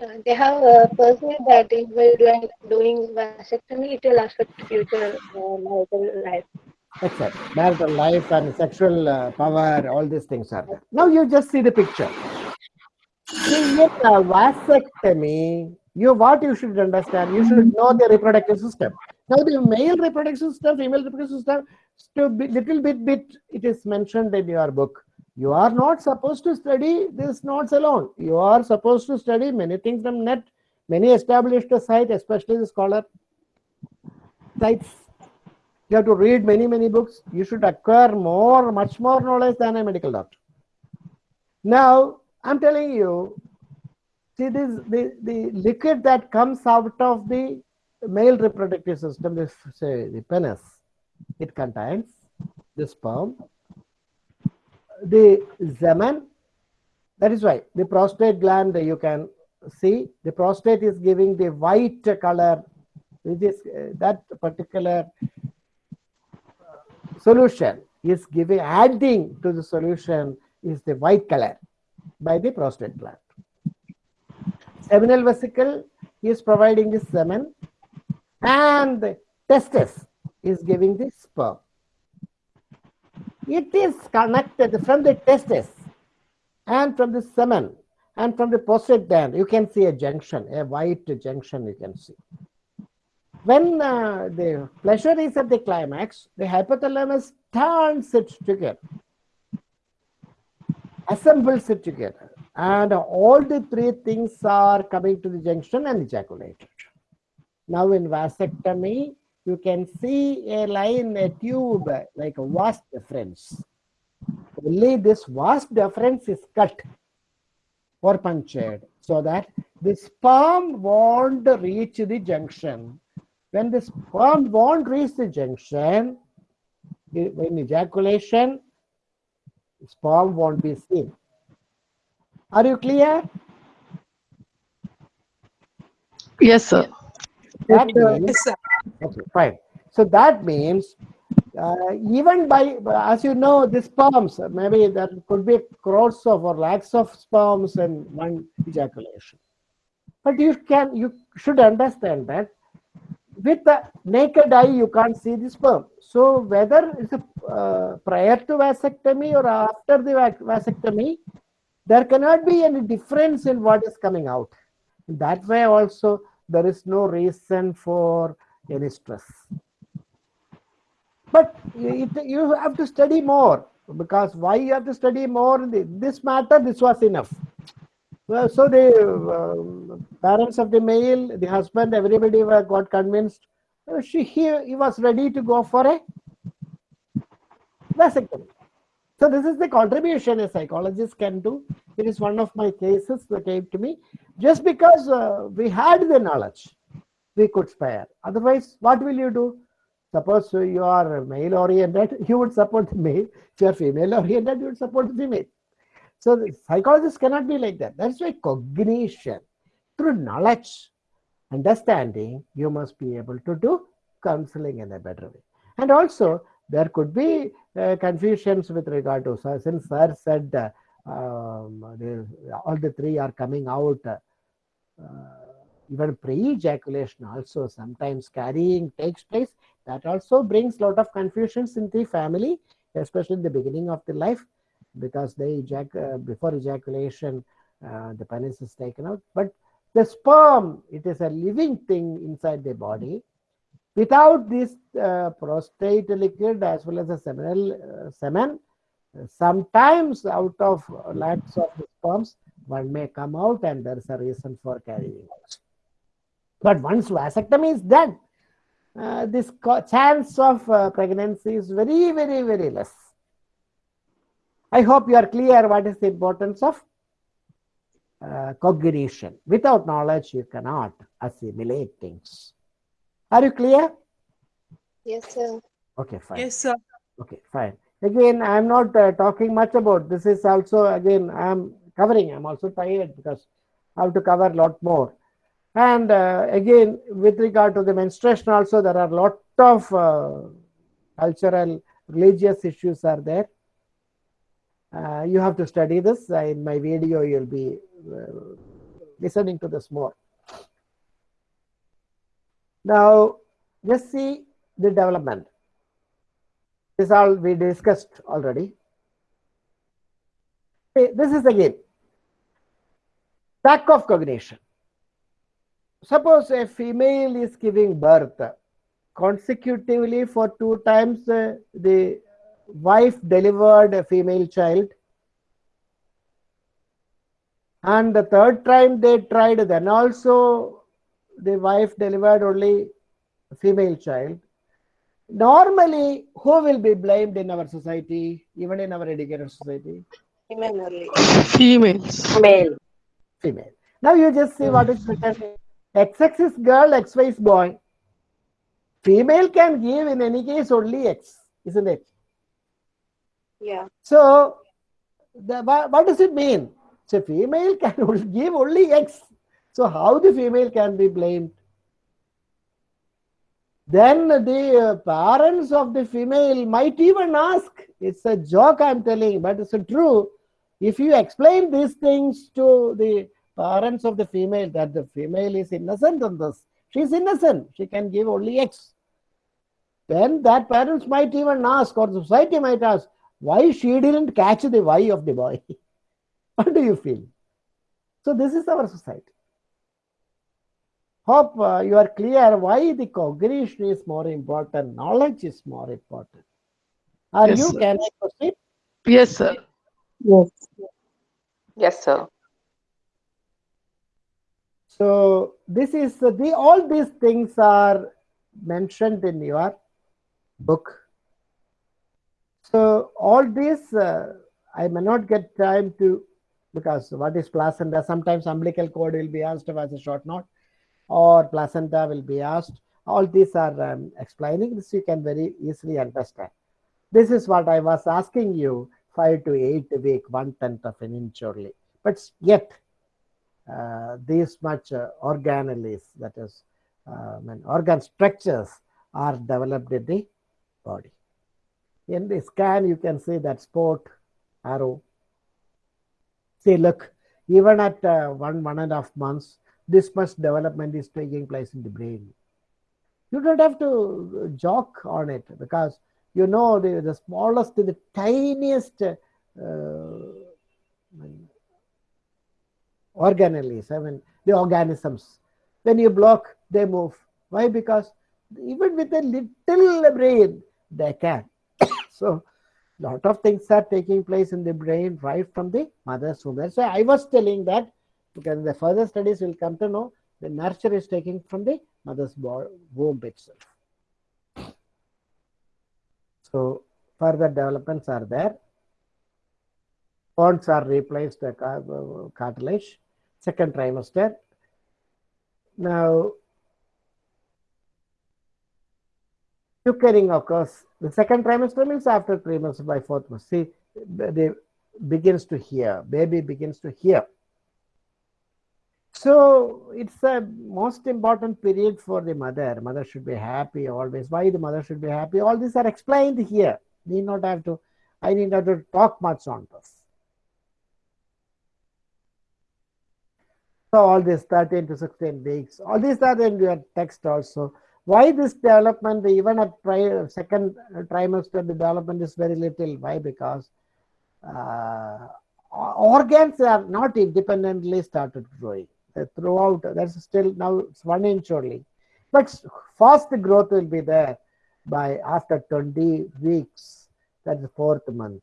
They have a perceived that if we're doing, vasectomy, it will affect future uh, marital life. Except marital life and sexual uh, power, all these things are there. Now you just see the picture. See, in uh, vasectomy, you what you should understand, you should know the reproductive system. Now the male reproductive system, female reproductive system, to little bit bit it is mentioned in your book. You are not supposed to study these notes alone. You are supposed to study many things from net, many established sites, especially the scholar sites. You have to read many, many books. You should acquire more, much more knowledge than a medical doctor. Now, I'm telling you, see this the, the liquid that comes out of the male reproductive system, this say the penis, it contains the sperm, the semen. That is why the prostate gland you can see the prostate is giving the white color, which is uh, that particular solution is giving adding to the solution is the white color by the prostate gland. Seminal vesicle is providing the semen and the testis is giving the sperm. It is connected from the testes and from the semen and from the prostate gland. You can see a junction, a white junction you can see. When uh, the pleasure is at the climax, the hypothalamus turns it together, assembles it together, and all the three things are coming to the junction and ejaculated. Now in vasectomy, you can see a line, a tube, like a vas deferens. Only this vas deferens is cut or punctured so that the sperm won't reach the junction. When the sperm won't reach the junction, i- in ejaculation, sperm won't be seen. Are you clear? Yes, sir. That uh, sir. Okay, fine. So that means uh, even by, as you know, the sperms, maybe there could be crores of or lakhs of sperms in one ejaculation. But you can, you should understand that with the naked eye, you can't see the sperm. So whether it's a, uh, prior to vasectomy or after the vasectomy, there cannot be any difference in what is coming out. That way also, there is no reason for any stress. But it, you have to study more because why you have to study more? This matter, this was enough. Well, so the um, parents of the male, the husband, everybody were got convinced. Uh, She he, he was ready to go for a vasectomy. So this is the contribution a psychologist can do. It is one of my cases that came to me. Just because uh, we had the knowledge, we could spare. Otherwise, what will you do? Suppose you are male oriented, you would support the male. If you are female oriented, you would support the female. So the psychologists cannot be like that. That's why cognition, through knowledge, understanding, you must be able to do counseling in a better way. And also, there could be uh, confusions with regard to, so since sir said uh, um, all the three are coming out, uh, even pre-ejaculation also sometimes carrying takes place. That also brings lot of confusions in the family, especially in the beginning of the life because they ejac- uh, before ejaculation uh, the penis is taken out. But the sperm it is a living thing inside the body. Without this uh, prostate liquid as well as the seminal uh, semen sometimes out of lakhs of the sperms one may come out and there is a reason for carrying out but once vasectomy is done uh, this co- chance of uh, pregnancy is very very very less I hope you are clear what is the importance of uh, cognition. Without knowledge, you cannot assimilate things. Are you clear? Yes, sir. Okay, fine. Yes, sir. Okay, fine. Again, I am not uh, talking much about this. Is also again I am covering. I am also tired because I have to cover a lot more. And uh, again, with regard to the menstruation, also there are a lot of uh, cultural, religious issues are there. Uh, you have to study this. Uh, in my video, you'll be listening to this more. Now, just see the development. This all we discussed already. This is again lack of cognition. Suppose a female is giving birth consecutively for two times uh, the wife delivered a female child and the third time they tried then also the wife delivered only a female child normally who will be blamed in our society even in our educated society Women only. Females. Male. female now you just see what is written xx is girl xy is boy female can give in any case only x isn't it Yeah. So, the, what, does it mean? So, female can give only X. So, how the female can be blamed? Then the uh, parents of the female might even ask, it's a joke I'm telling, but it's true. If you explain these things to the parents of the female, that the female is innocent on this, she's innocent, she can give only X. Then that parents might even ask, or the society might ask, why she didn't catch the Y of the boy. what do you feel? So this is our society. Hope uh, you are clear why the cognition is more important, knowledge is more important. Are Yes, you? sir. Can I proceed? Yes, sir. Yes. Yes, sir. So this is the all these things are mentioned in your book. So all this uh, I may not get time to because what is placenta? Sometimes umbilical cord will be asked as a short note, or placenta will be asked. All these are um, explaining this you can very easily understand. This is what I was asking you five to eight week, one tenth of an inch only. But yet uh, this much uh, organelles, that is, um, organ structures are developed in the body. In the scan, you can see that spot arrow. See, look, even at uh, one, one and a half months, this much development is taking place in the brain. You don't have to joke on it because you know the, the smallest, the tiniest uh, organelles, I mean, the organisms. When you block, they move. Why? Because even with a little brain, they can. so, lot of things are taking place in the brain right from the mother's womb. So, I was telling that because the further studies will come to know the nurture is taking from the mother's womb itself. So, further developments are there. Bones are replaced the uh, cartilage, second trimester. Now, Quickening occurs. The second trimester means after three months by fourth month. See, they begins to hear. Baby begins to hear. So it's a most important period for the mother. Mother should be happy always. Why the mother should be happy? All these are explained here. Need not have to. I need not to talk much on this. So all this 13 to 16 weeks, all these are in your text also. Why this development, even at tri second trimester, the development is very little. Why? Because uh, organs are not independently started growing. Uh, throughout, that's still now it's one inch only. But fast growth will be there by after 20 weeks, that's the fourth month.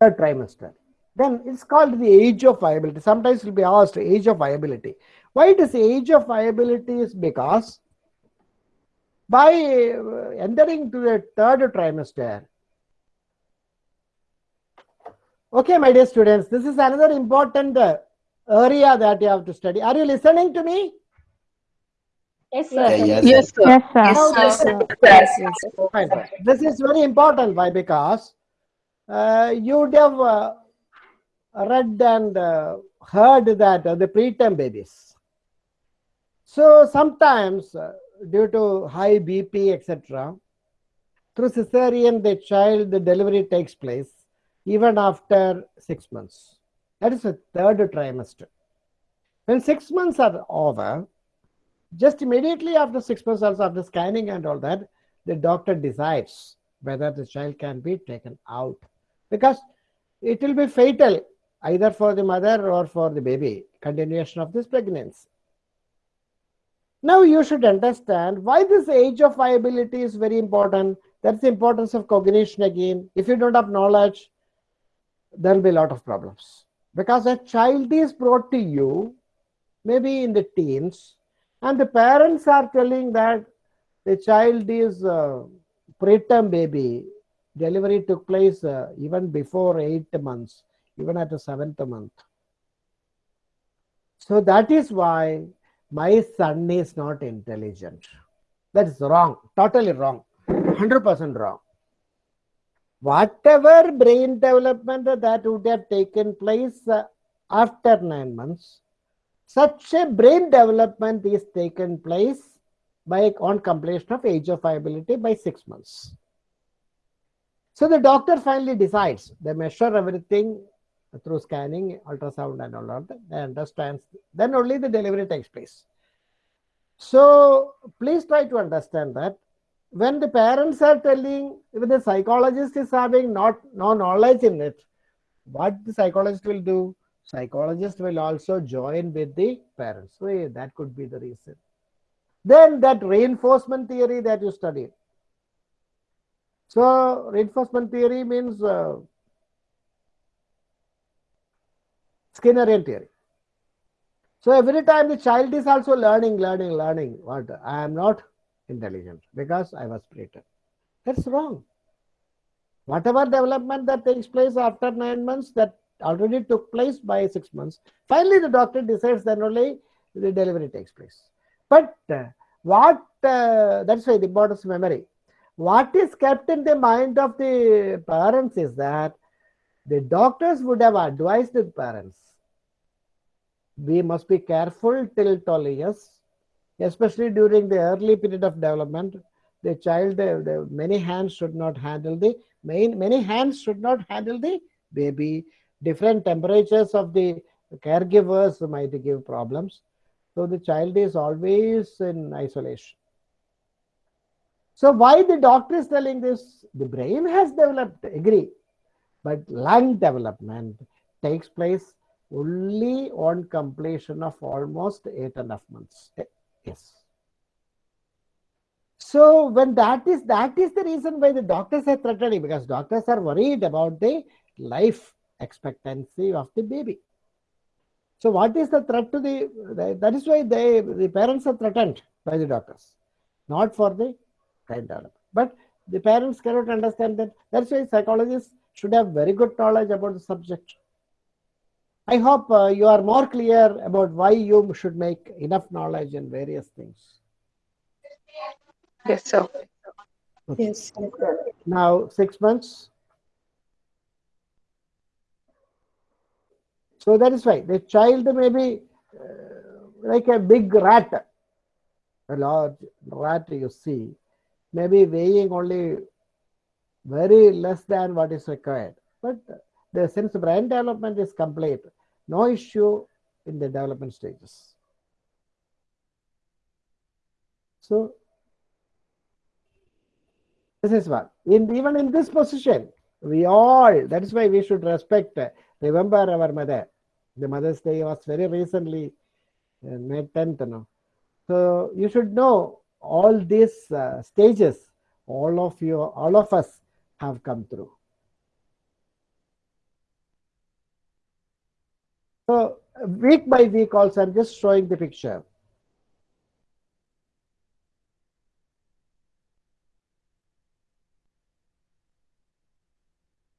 Third trimester. Then it's called the age of viability. Sometimes you'll be asked age of viability. Why it is age of viability is because by entering to the third trimester, okay, my dear students, this is another important area that you have to study. Are you listening to me? Yes, Yeah, sir. yes, Yes, sir. Yes, sir. Yes, sir. Fine, fine. This is very important. Why? Because uh, you would have uh, read and uh, heard that uh, the preterm babies. So sometimes, uh, due to high BP, etc., through cesarean, the child, the delivery takes place even after six months. That is the third trimester. When six months are over, just immediately after six months, also after scanning and all that, the doctor decides whether the child can be taken out because it will be fatal either for the mother or for the baby, continuation of this pregnancy. Now you should understand why this age of viability is very important. That's the importance of cognition again. If you don't have knowledge, there will be a lot of problems. Because a child is brought to you, maybe in the teens, and the parents are telling that the child is uh, preterm baby, delivery took place uh, even before eight months, even at the seventh month. So that is why my son is not intelligent. That is wrong, totally wrong, 100% wrong. Whatever brain development that would have taken place uh, after nine months, such a brain development is taken place by on completion of age of viability by six months. So the doctor finally decides. They measure everything through scanning, ultrasound, and all that. They understand. Then only the delivery takes place. So please try to understand that when the parents are telling, even the psychologist is having not no knowledge in it, what the psychologist will do? Psychologist will also join with the parents. So that could be the reason. Then that reinforcement theory that you studied. So reinforcement theory means uh, Skinnerian theory. So every time the child is also learning, learning, learning. What I am not intelligent because I was preterm. That's wrong. Whatever development that takes place after nine months, that already took place by six months. Finally, the doctor decides then only the delivery takes place. But uh, what uh, that's why the importance of memory. What is kept in the mind of the parents is that the doctors would have advised the parents. We must be careful till 12 years, especially during the early period of development. the child, the, the many hands should not handle the main, many hands should not handle the baby. Different temperatures of the caregivers might give problems. So the child is always in isolation. So why the doctor is telling this? The brain has developed, agree, but lung development takes place only on completion of almost eight and a half months. Eh, yes. So when that is that is the reason why the doctors are threatening because doctors are worried about the life expectancy of the baby. So what is the threat to the that is why they the parents are threatened by the doctors, not for the child development. But the parents cannot understand that. That's why psychologists should have very good knowledge about the subject. I hope uh, you are more clear about why you should make enough knowledge in various things. Yes, sir. Yes. Now, six months. So that is why the child may be uh, like a big rat, a large rat you see, maybe weighing only very less than what is required. But the since brain development is complete, no issue in the development stages. So this is what in even in this position we all that is why we should respect uh, remember our mother the mother's day was very recently uh, may 10th no so you should know all these uh, stages all of you all of us have come through. So week by week also i'm just showing the picture.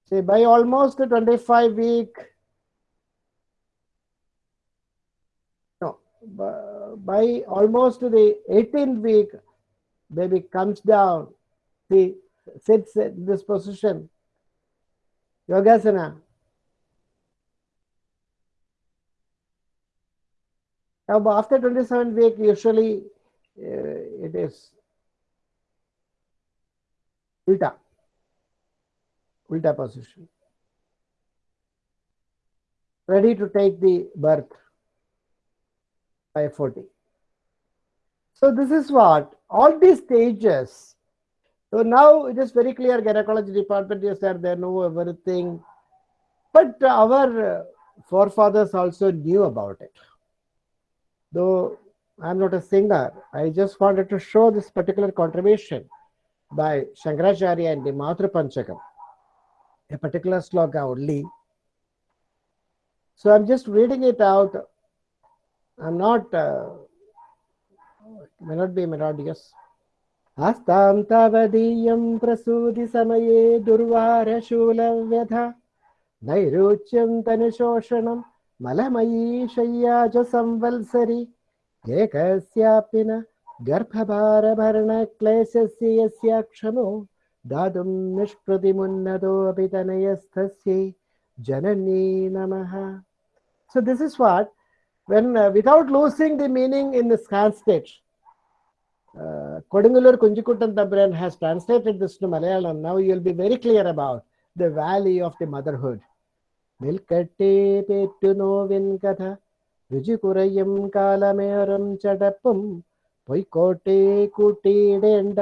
See, by almost the 25 week, no, by almost the 18th week, baby comes down, see, sits in this position, Yogasana. Now, after 27 week, usually uh, it is ulta ulta position. Ready to take the birth by 40. So this is what all these stages. So now it is very clear gynecology department is there, they know everything. But our forefathers also knew about it. Though I'm not a singer, I just wanted to show this particular contribution by Shankaracharya and the Matra Panchakam a particular sloka only. So I'm just reading it out. I'm not, uh, may not be melodious. हस्तां तावदीयं प्रसूतिसमये दुर्वारशूलव्यथा। नैरुच्यं तनुशोषणं मलमयी शय्या च संवत्सरि एकस्यापि न गर्भभारभरणक्लेशस्य यस्य क्षमो दातुं निष्प्रतिमुन्नतोऽपि तनयस्थस्यै जननी नमः। So this is what, when uh, without losing the meaning in the stage, uh, Kodungalur Kunjikuttan Tabran has translated this to Malayalam. Now you will be very clear about the value of the motherhood. നിൽക്കട്ടെ പേറ്റുനോവിൻ കഥ രുചികുറയും കാലമേറും ചടപ്പും പൊയ്ക്കോട്ടെ കൂട്ടിയിടേണ്ട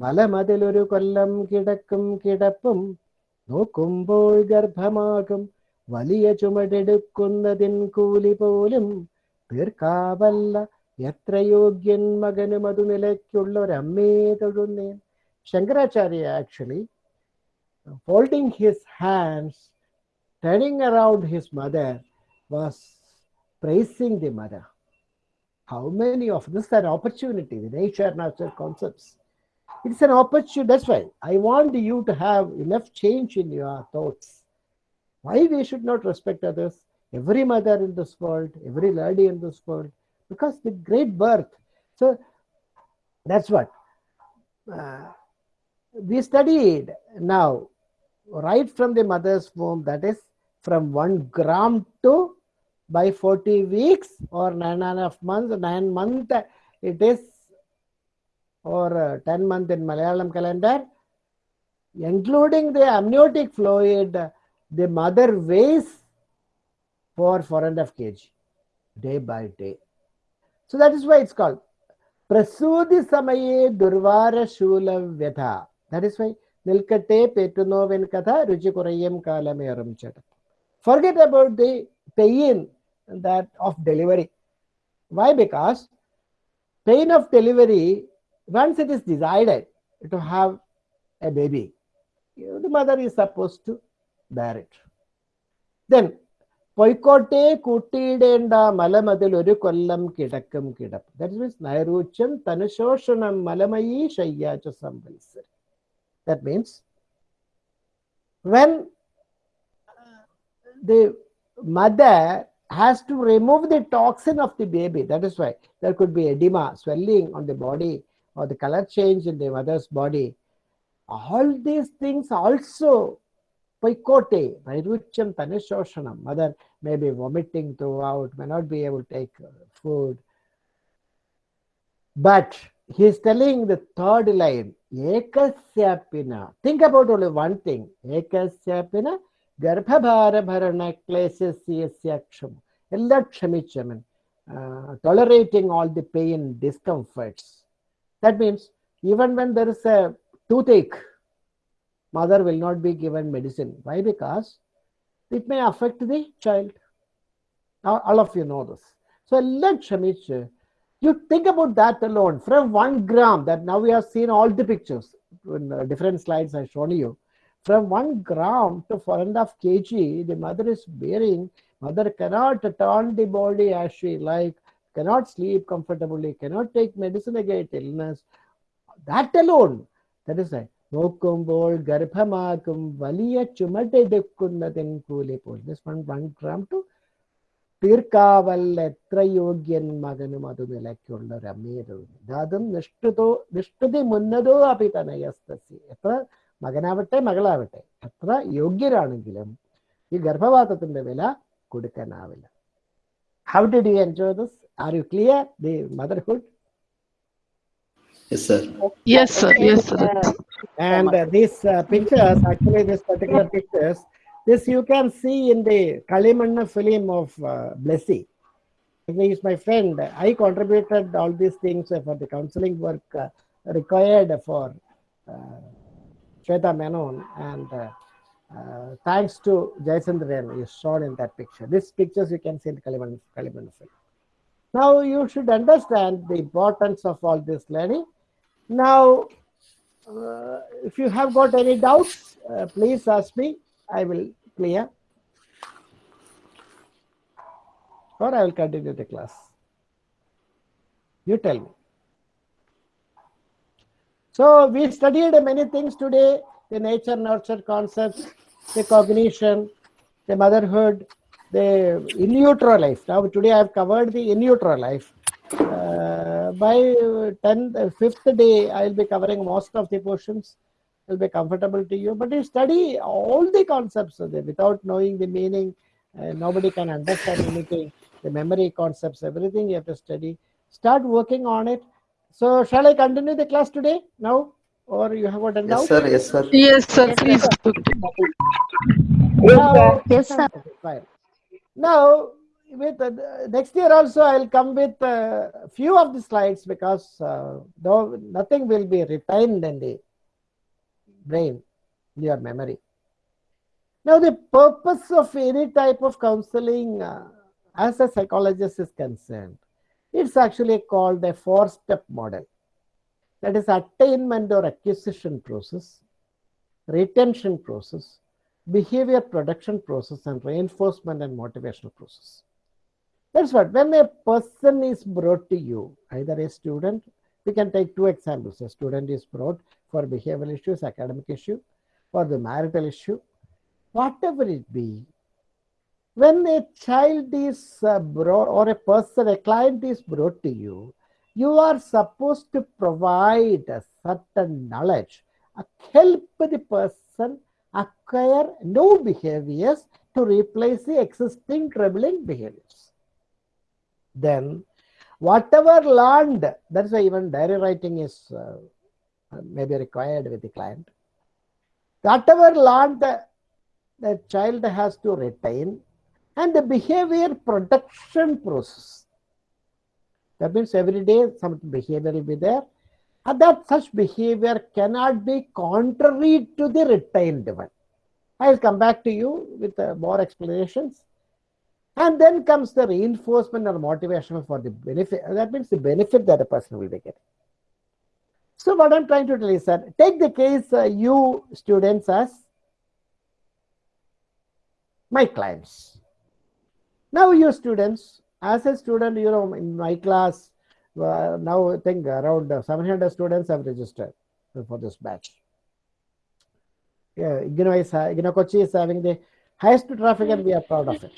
മലമതിലൊരു കൊല്ലം കിടക്കും കിടപ്പും നോക്കുമ്പോൾ ഗർഭമാകും വലിയ ചുമടെടുക്കുന്നതിൻ കൂലി പോലും തീർക്കാവല്ല എത്ര യോഗ്യൻ മകനും അതു നിലയ്ക്കുള്ളൊരമ്മേ തൊഴുന്നേൻ Shankaracharya actually holding his hands turning around his mother was praising the mother how many of this is an opportunity the nature nurture concepts it's an opportunity that's why i want you to have enough change in your thoughts why we should not respect others every mother in this world every lady in this world because the great birth so that's what uh, we studied now right from the mother's womb that is from 1 gram to by 40 weeks or nine and a half months nine month it is or uh, 10 month in Malayalam calendar, including the amniotic fluid, the mother weighs for four and a half kg day by day. So that is why it's called Prasudhi Samaye Durvara Shula Vyatha. That is why Nilkate Petunoven Katha Ruchikurayam Kalameram Chata. Forget about the pain that of delivery. Why? Because pain of delivery, once it is decided to have a baby, the mother is supposed to bear it. Then പൊയ്ക്കോട്ടെ കൂട്ടിയിടേണ്ട മലമതിൽ ഒരു കൊല്ലം കിടക്കും കിടപ്പ് that means നൈരൂച്യം തനുശോഷണം മലമയീ ശയ്യാച്ച സംവത്സരം that means when the mother has to remove the toxin of the baby. That is why there could be edema, swelling on the body, or the color change in the mother's body. All these things also Paikote, Vairucham Tanishoshanam. Mother may be vomiting throughout, may not be able to take uh, food. But he is telling the third line, Ekasyapina. Think about only one thing. Ekasyapina Garbhabharabharana Klesasyaksham. Ella Kshamichamana. Tolerating all the pain discomforts. That means even when there is a toothache, mother will not be given medicine. Why? Because it may affect the child. Now, all of you know this. So let Shamich, you think about that alone. From one gram, that now we have seen all the pictures in uh, different slides I've shown you. From one gram to four and a half kg, the mother is bearing. Mother cannot turn the body as she like, cannot sleep comfortably, cannot take medicine against illness. That alone, that is why നോക്കുമ്പോൾ ഗർഭമാകും വലിയ ചുമടെടുക്കുന്നതിൻ കൂലി പോൽ one one gram to തീർക്കാവൽ എത്ര യോഗ്യൻ മകനും അത് നിലയ്ക്കുള്ള അമ്മയത് അതും നിഷ്ഠുതോ നിഷ്ഠുതി മുന്നതോ അഭിതനയസ്തസി എത്ര മകനാവട്ടെ മകളാവട്ടെ എത്ര യോഗ്യരാണെങ്കിലും ഈ ഗർഭപാത്രത്തിന്റെ വില കൊടുക്കാനാവില്ല. How did you enjoy this are you clear the motherhood Yes, sir. Yes, sir. Yes, sir. And uh, these uh, pictures, actually, these particular pictures, this you can see in the Kalimannu film of uh, Blessy. He is my friend. I contributed all these things uh, for the counseling work uh, required for uh, Shweta Menon. And uh, uh, thanks to Jayasandran, is shown in that picture. These pictures you can see in the Kalimannu, Kalimannu film. Now you should understand the importance of all this learning. Now, uh, if you have got any doubts, uh, please ask me. I will clear. Or I will continue the class. You tell me. So we studied many things today, the nature nurture concepts, the cognition, the motherhood, the in utero life. Now today I have covered the in utero life. Uh, by 10th, uh, fifth day, I will be covering most of the portions. It will be comfortable to you, but you study all the concepts of it without knowing the meaning. Uh, nobody can understand anything. The memory concepts, everything you have to study. Start working on it. So, shall I continue the class today now, or you have got a doubt? Yes, sir. Yes, sir. Yes, sir. Please. Now, Yes, sir. Fine. Now, with uh, next year also, I'll come with a few of the slides because uh, though nothing will be retained in the brain, in your memory. Now, the purpose of any type of counseling, uh, as a psychologist is concerned, it's actually called a four-step model. That is attainment or acquisition process, retention process, behavior production process and reinforcement and motivational process. That's what when a person is brought to you, either a student, we can take two examples. A student is brought for behavioral issues, academic issue, or the marital issue, whatever it be. When a child is uh, brought or a person, a client is brought to you, you are supposed to provide a certain knowledge, help the person acquire new behaviors to replace the existing troubling behaviors. Then, whatever learned, that's why even diary writing is uh, maybe required with the client. Whatever learned, the child has to retain and the behavior production process. That means every day some behavior will be there and that such behavior cannot be contrary to the retained one. I will come back to you with uh, more explanations. And then comes the reinforcement or motivation for the benefit. That means the benefit that a person will be getting. So what I'm trying to tell is that take the case uh, you students as my clients. Now you students, as a student, you know, in my class, uh, now I think around 700 students have registered for this batch. Yeah, IGNOU, is, IGNOU Kochi is having the highest traffic and we are proud of it.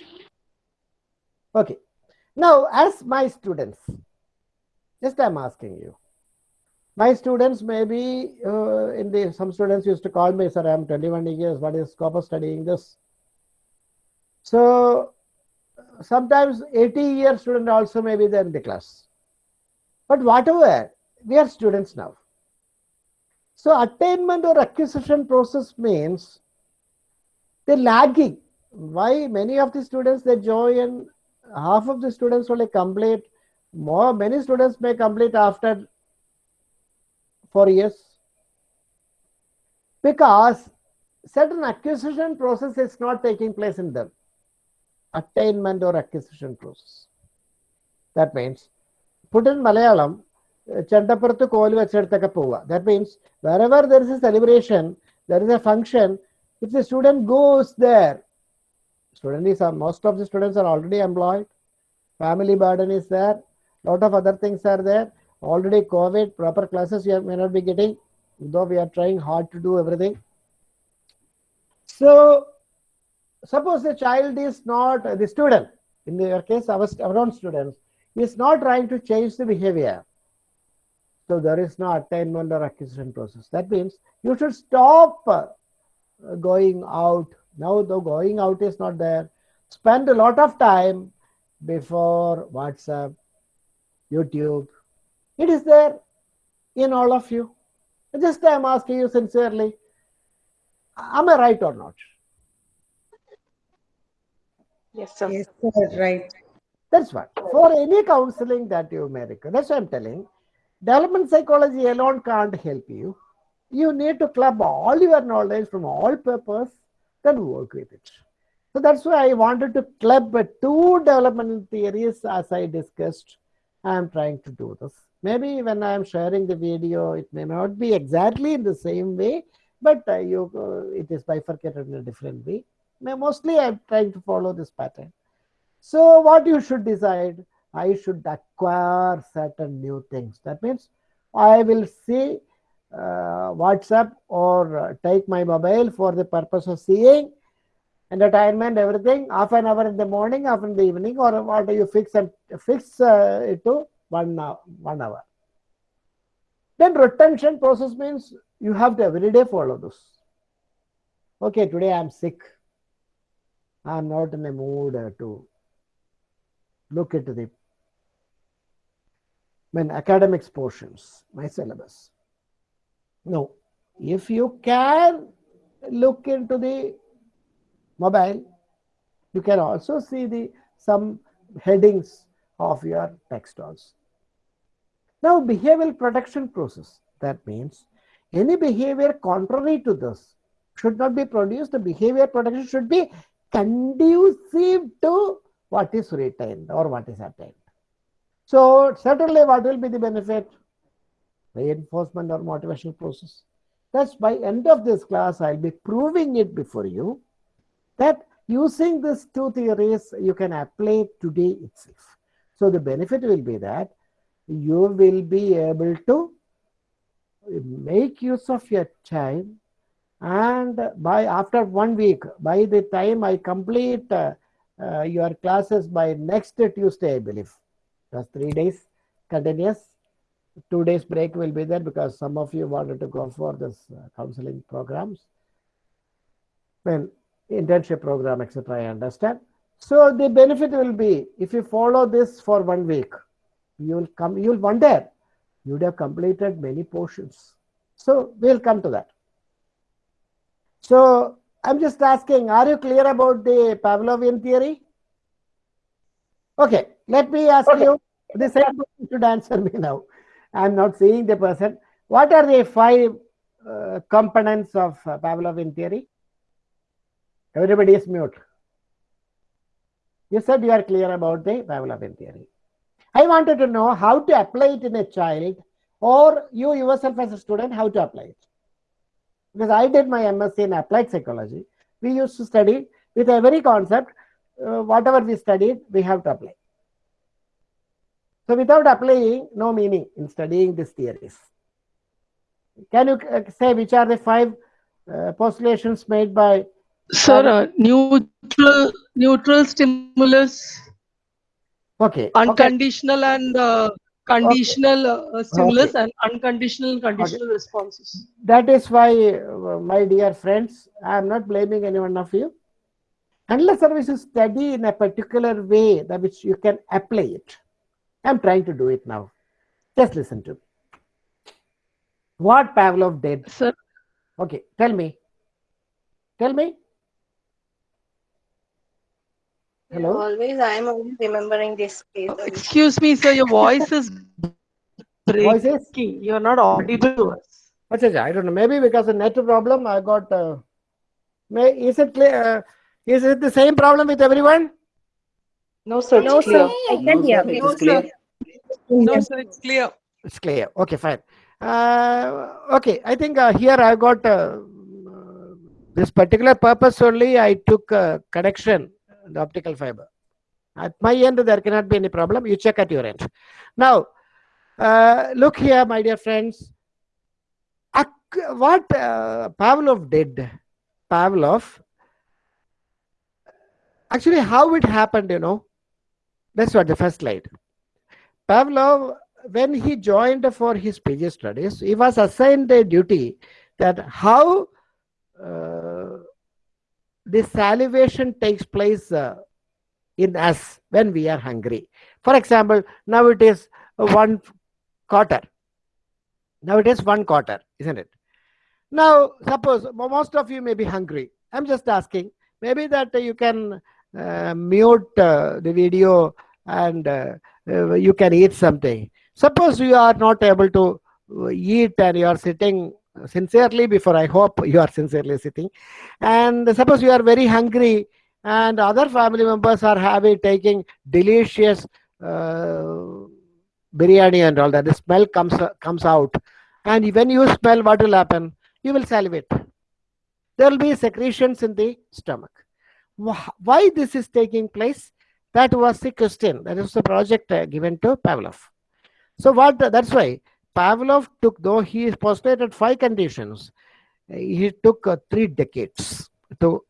Okay. Now, as my students, just I'm asking you, my students maybe uh, in the some students used to call me, sir, I'm 21 years, what is scope of studying this? So sometimes 80 year student also may be there in the class. But whatever, we are students now. So attainment or acquisition process means the lagging. Why many of the students they join, half of the students only complete. More many students may complete after four years because certain acquisition process is not taking place in them. Attainment or acquisition process. That means put in Malayalam, ചെണ്ടപ്പുറത്ത് കോല് വെച്ചെടുത്തൊക്കെ പോവുക that means wherever there is a celebration, there is a function, if the student goes there, student is most of the students are already employed, family burden is there, lot of other things are there, already COVID, proper classes you may not be getting, though we are trying hard to do everything. So suppose the child is not the student, in your case our, our own students, is not trying to change the behavior. So there is no attainment or acquisition process. That means you should stop uh, going out. Now the going out is not there. Spend a lot of time before WhatsApp, YouTube. It is there in all of you. Just I am asking you sincerely, am I right or not? Yes, sir. Yes, sir, right. That's what. For any counseling that you may require, that's what I'm telling. Development psychology alone can't help you. You need to club all your knowledge from all papers, then work with it. So that's why I wanted to club two developmental theories as I discussed. I'm trying to do this. Maybe when I'm sharing the video, it may not be exactly in the same way, but uh, you uh, it is bifurcated in a different way. Mostly I'm trying to follow this pattern. So what you should decide, I should acquire certain new things. That means I will see WhatsApp or uh, take my mobile for the purpose of seeing entertainment, everything, half an hour in the morning, half in the evening, or what do you fix and fix uh, it to one hour, one hour. Then retention process means you have to every day follow this. Okay, today I'm sick. I'm not in a mood uh, to look into the when academics portions, my syllabus. No, if you can look into the mobile, you can also see the some headings of your text also. Now, behavioral protection process. That means any behavior contrary to this should not be produced. The behavior protection should be conducive to what is retained or what is attained. So certainly what will be the benefit? Reinforcement or motivational process. That's by end of this class, I'll be proving it before you that using these two theories, you can apply today itself. So the benefit will be that you will be able to make use of your time and by after one week, by the time I complete uh, uh, your classes by next Tuesday, I believe. That's three days continuous. Two days break will be there because some of you wanted to go for this uh, counseling programs. Well, internship program, etc. I understand. So the benefit will be if you follow this for one week, you'll come, you'll wonder, you'd have completed many portions. So we'll come to that. So I'm just asking, are you clear about the Pavlovian theory? Okay, let me ask you the same person should answer me now. I'm not seeing the person. What are the five uh, components of uh, Pavlovian theory? Everybody is mute. You said you are clear about the Pavlovian theory. I wanted to know how to apply it in a child or you yourself as a student, how to apply it. Because I did my MSc in applied psychology. We used to study with every concept, uh, whatever we studied, we have to apply. So without applying, no meaning in studying these theories. Can you uh, say which are the five uh, postulations made by Sir, uh, neutral neutral stimulus, okay okay. unconditional and uh, conditional uh, stimulus, and unconditional and conditional responses. that is why uh, my dear friends i am not blaming any one of you. Unless service you study in a particular way that which you can apply it i'm trying to do it now just listen to me. what pavlov did Sir, okay tell me tell me hello Always, I am always remembering this case. excuse me, sir, your voice is Voice is? breaking. You're not audible to us. Acha, acha, I don't know. Maybe because of net problem, I got. Uh, may is it clear? Uh, is it the same problem with everyone? No, sir. No, sir. I can hear. It is clear. No, sir, it's clear. It's clear. Okay, fine. Uh, okay, I think uh, here I got uh, this particular purpose only. I took uh, connection, the optical fiber. At my end, there cannot be any problem. You check at your end. Now, uh, look here, my dear friends. Ac- What uh, Pavlov did, Pavlov, actually, how it happened, you know, that's what the first slide. Pavlov, when he joined for his PG studies, he was assigned a duty that how uh, the salivation takes place uh, in us when we are hungry. For example, now it is one quarter. Now it is one quarter, isn't it? Now, suppose most of you may be hungry. I'm just asking, maybe that you can uh, mute uh, the video and uh, uh, you can eat something. Suppose you are not able to uh, eat and you are sitting sincerely before I hope you are sincerely sitting. And suppose you are very hungry and other family members are having taking delicious uh, biryani and all that. The smell comes comes out. And when you smell, what will happen? You will salivate. There will be secretions in the stomach. Why this is taking place? That was the question. That is the project uh, given to Pavlov. So what? That's why Pavlov took, though he postulated five conditions, uh, he took uh, three decades to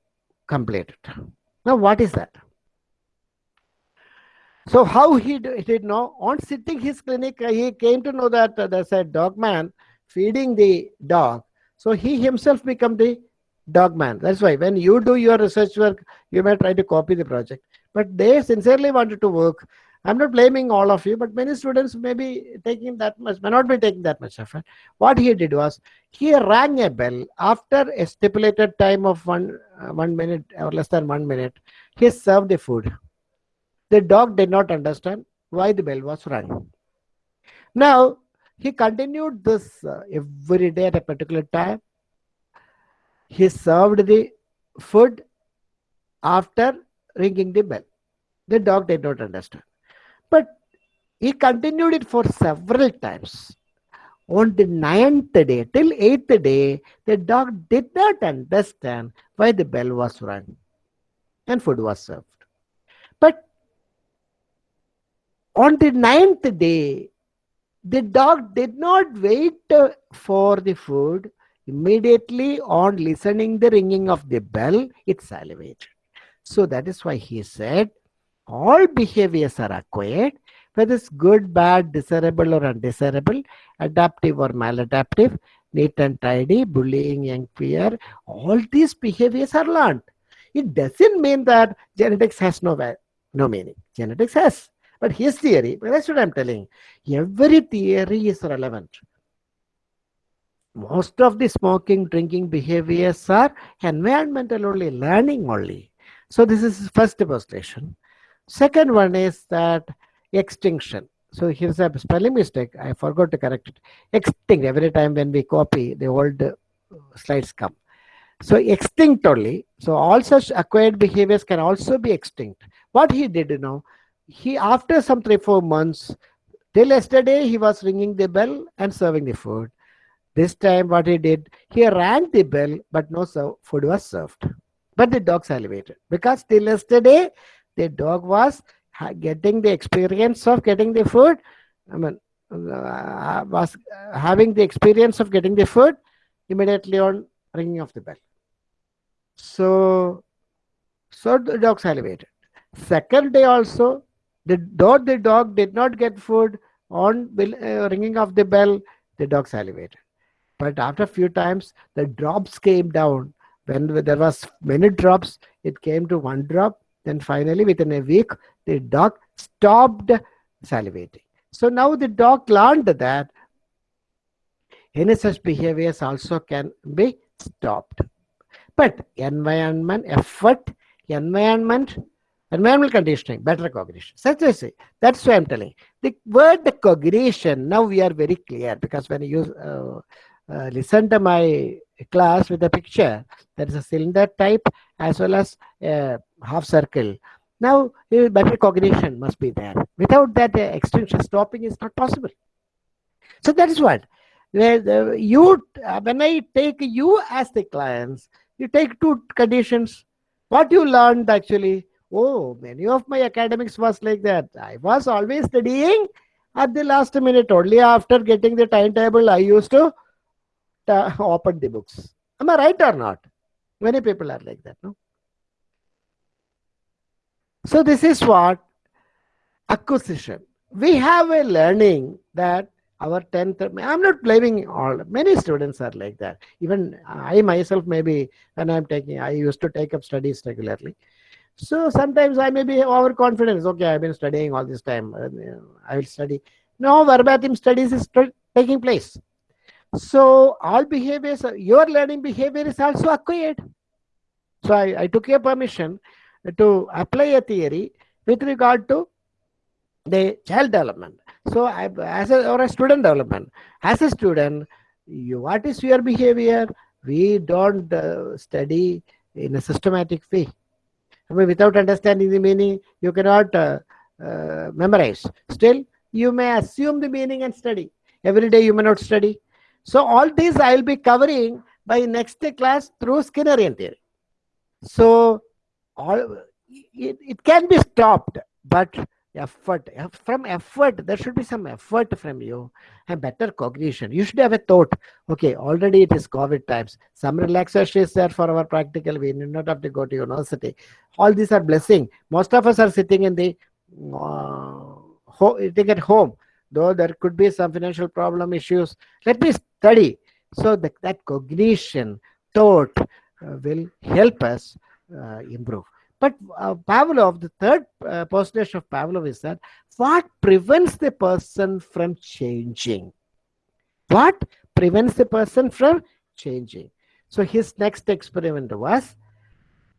complete it. Now, what is that? So how he did know? On sitting his clinic, he came to know that uh, there's a dog man feeding the dog. So he himself become the dog man. That's why when you do your research work, you may try to copy the project. But they sincerely wanted to work. I'm not blaming all of you, but many students may be taking that much, may not be taking that much effort. What he did was he rang a bell after a stipulated time of one uh, one minute or less than one minute. He served the food. The dog did not understand why the bell was rung. Now he continued this uh, every day at a particular time. He served the food after ringing the bell. The dog did not understand. But he continued it for several times. On the ninth day, till eighth day, the dog did not understand why the bell was rung and food was served. But on the ninth day, the dog did not wait uh, for the food. Immediately on listening the ringing of the bell, it salivated. So that is why he said, all behaviors are acquired, whether it's good, bad, desirable or undesirable, adaptive or maladaptive, neat and tidy, bullying, young fear, all these behaviors are learned. It doesn't mean that genetics has no, no meaning. Genetics has. But his theory, that's what I'm telling. Every theory is relevant. Most of the smoking, drinking behaviors are environmental only, learning only. So this is first postulation. Second one is that extinction. So here's a spelling mistake. I forgot to correct it. Extinct. Every time when we copy, the old uh, slides come. So extinct only. So all such acquired behaviors can also be extinct. What he did, you know, he after some three four months, till yesterday he was ringing the bell and serving the food. This time, what he did, he rang the bell, but no food was served. But the dog salivated because till yesterday the dog was getting the experience of getting the food. I mean, uh, was having the experience of getting the food immediately on ringing of the bell. So, so the dog salivated. Second day also, the though the dog did not get food on uh, ringing of the bell, the dog salivated. But after a few times, the drops came down. When there was many drops, it came to one drop. Then finally, within a week, the dog stopped salivating. So now the dog learned that any such behaviors also can be stopped. But environment, effort, environment, environmental conditioning, better cognition. Such as say, that's why I'm telling. The word cognition, now we are very clear because when you uh, uh, listen to my class with a picture, there is a cylinder type as well as a half circle. Now, better cognition must be there. Without that, uh, extinction stopping is not possible. So that is what. You, uh, when I take you as the clients, you take two conditions. What you learned actually, oh, many of my academics was like that. I was always studying at the last minute. Only after getting the timetable, I used to uh, open the books. Am I right or not? Many people are like that, no? So this is what acquisition. We have a learning that our 10th, I'm not blaming all, many students are like that. Even I myself, maybe when I'm taking, I used to take up studies regularly. So sometimes I may be overconfident. Okay, I've been studying all this time. I will study. No, verbatim studies is taking place. So all behaviors, your learning behavior is also acquired. So I, I took your permission to apply a theory with regard to the child development. So I, as a, or a student development, as a student, you, what is your behavior? We don't uh, study in a systematic way. I mean, without understanding the meaning, you cannot uh, uh, memorize. Still, you may assume the meaning and study. Every day you may not study. So all these I will be covering by next class through Skinnerian theory. So all it, it can be stopped, but effort from effort there should be some effort from you and better cognition. You should have a thought okay already it is covid times. Some relaxation is there for our practical we need not have to go to university. All these are blessing. Most of us are sitting in the uh, sitting at home. Though there could be some financial problem issues. Let me study so that, that cognition thought uh, will help us uh, improve but uh, Pavlov, the third uh, postulation of Pavlov is that what prevents the person from changing? What prevents the person from changing? So his next experiment was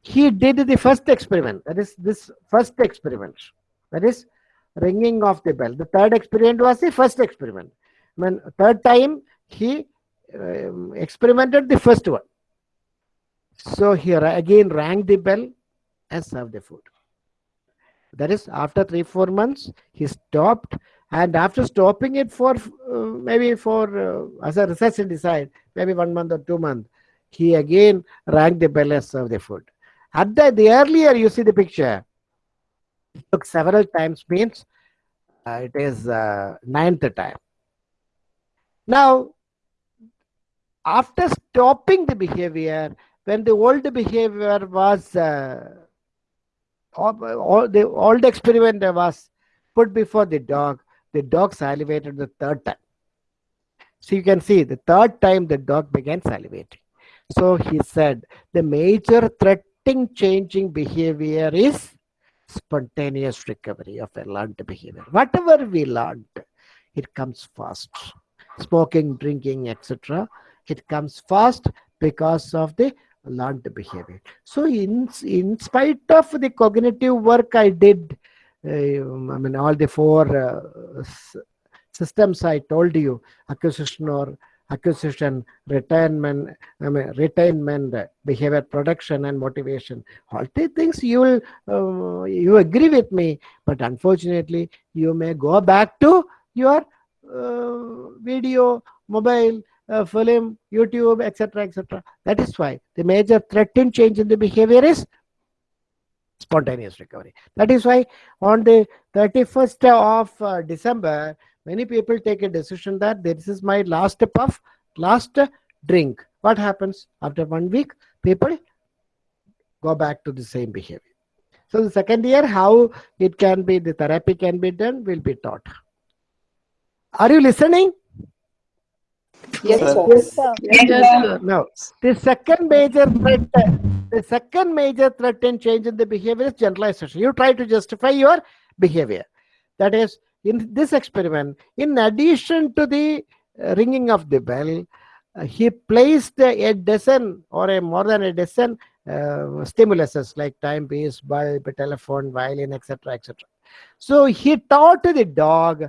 he did the first experiment, that is this first experiment, that is ringing of the bell. The third experiment was the first experiment. When third time he um, experimented the first one. So here again rang the bell and served the food. That is, after three, four months, he stopped. And after stopping it for uh, maybe for, uh, as a researcher decide, maybe one month or two months, he again rang the bell and served the food. At the, the earlier, you see the picture, it took several times, means uh, it is uh, ninth time. Now, after stopping the behavior, when the old behavior was uh, all, all the old experiment was put before the dog. The dog salivated the third time. So you can see the third time the dog began salivating. So he said the major threatening changing behavior is spontaneous recovery of a learned behavior. Whatever we learned, it comes fast. Smoking, drinking, etc. It comes fast because of the learned behavior. So, in in spite of the cognitive work I did, uh, I mean, all the four uh, systems I told you, acquisition or acquisition, retirement, I mean, retainment, behavior production, and motivation. All these things you will, uh, you agree with me, but unfortunately, you may go back to your uh, video, mobile, uh, film, YouTube, etc., etc. That is why the major threat in change in the behavior is spontaneous recovery. That is why on the 31st of uh, December, many people take a decision that this is my last puff, last drink. What happens after one week? People go back to the same behavior. So the second year, how it can be, the therapy can be done, will be taught. Are you listening? Yes, Sir. sir. Yes, sir. Yes, sir. No. The second major threat, the second major threat in change in the behavior is generalization. You try to justify your behavior. That is, in this experiment, in addition to the ringing of the bell, uh, he placed a dozen or a more than a dozen uh, stimuluses like timepiece, bulb, telephone, violin, etc., etc. So he taught the dog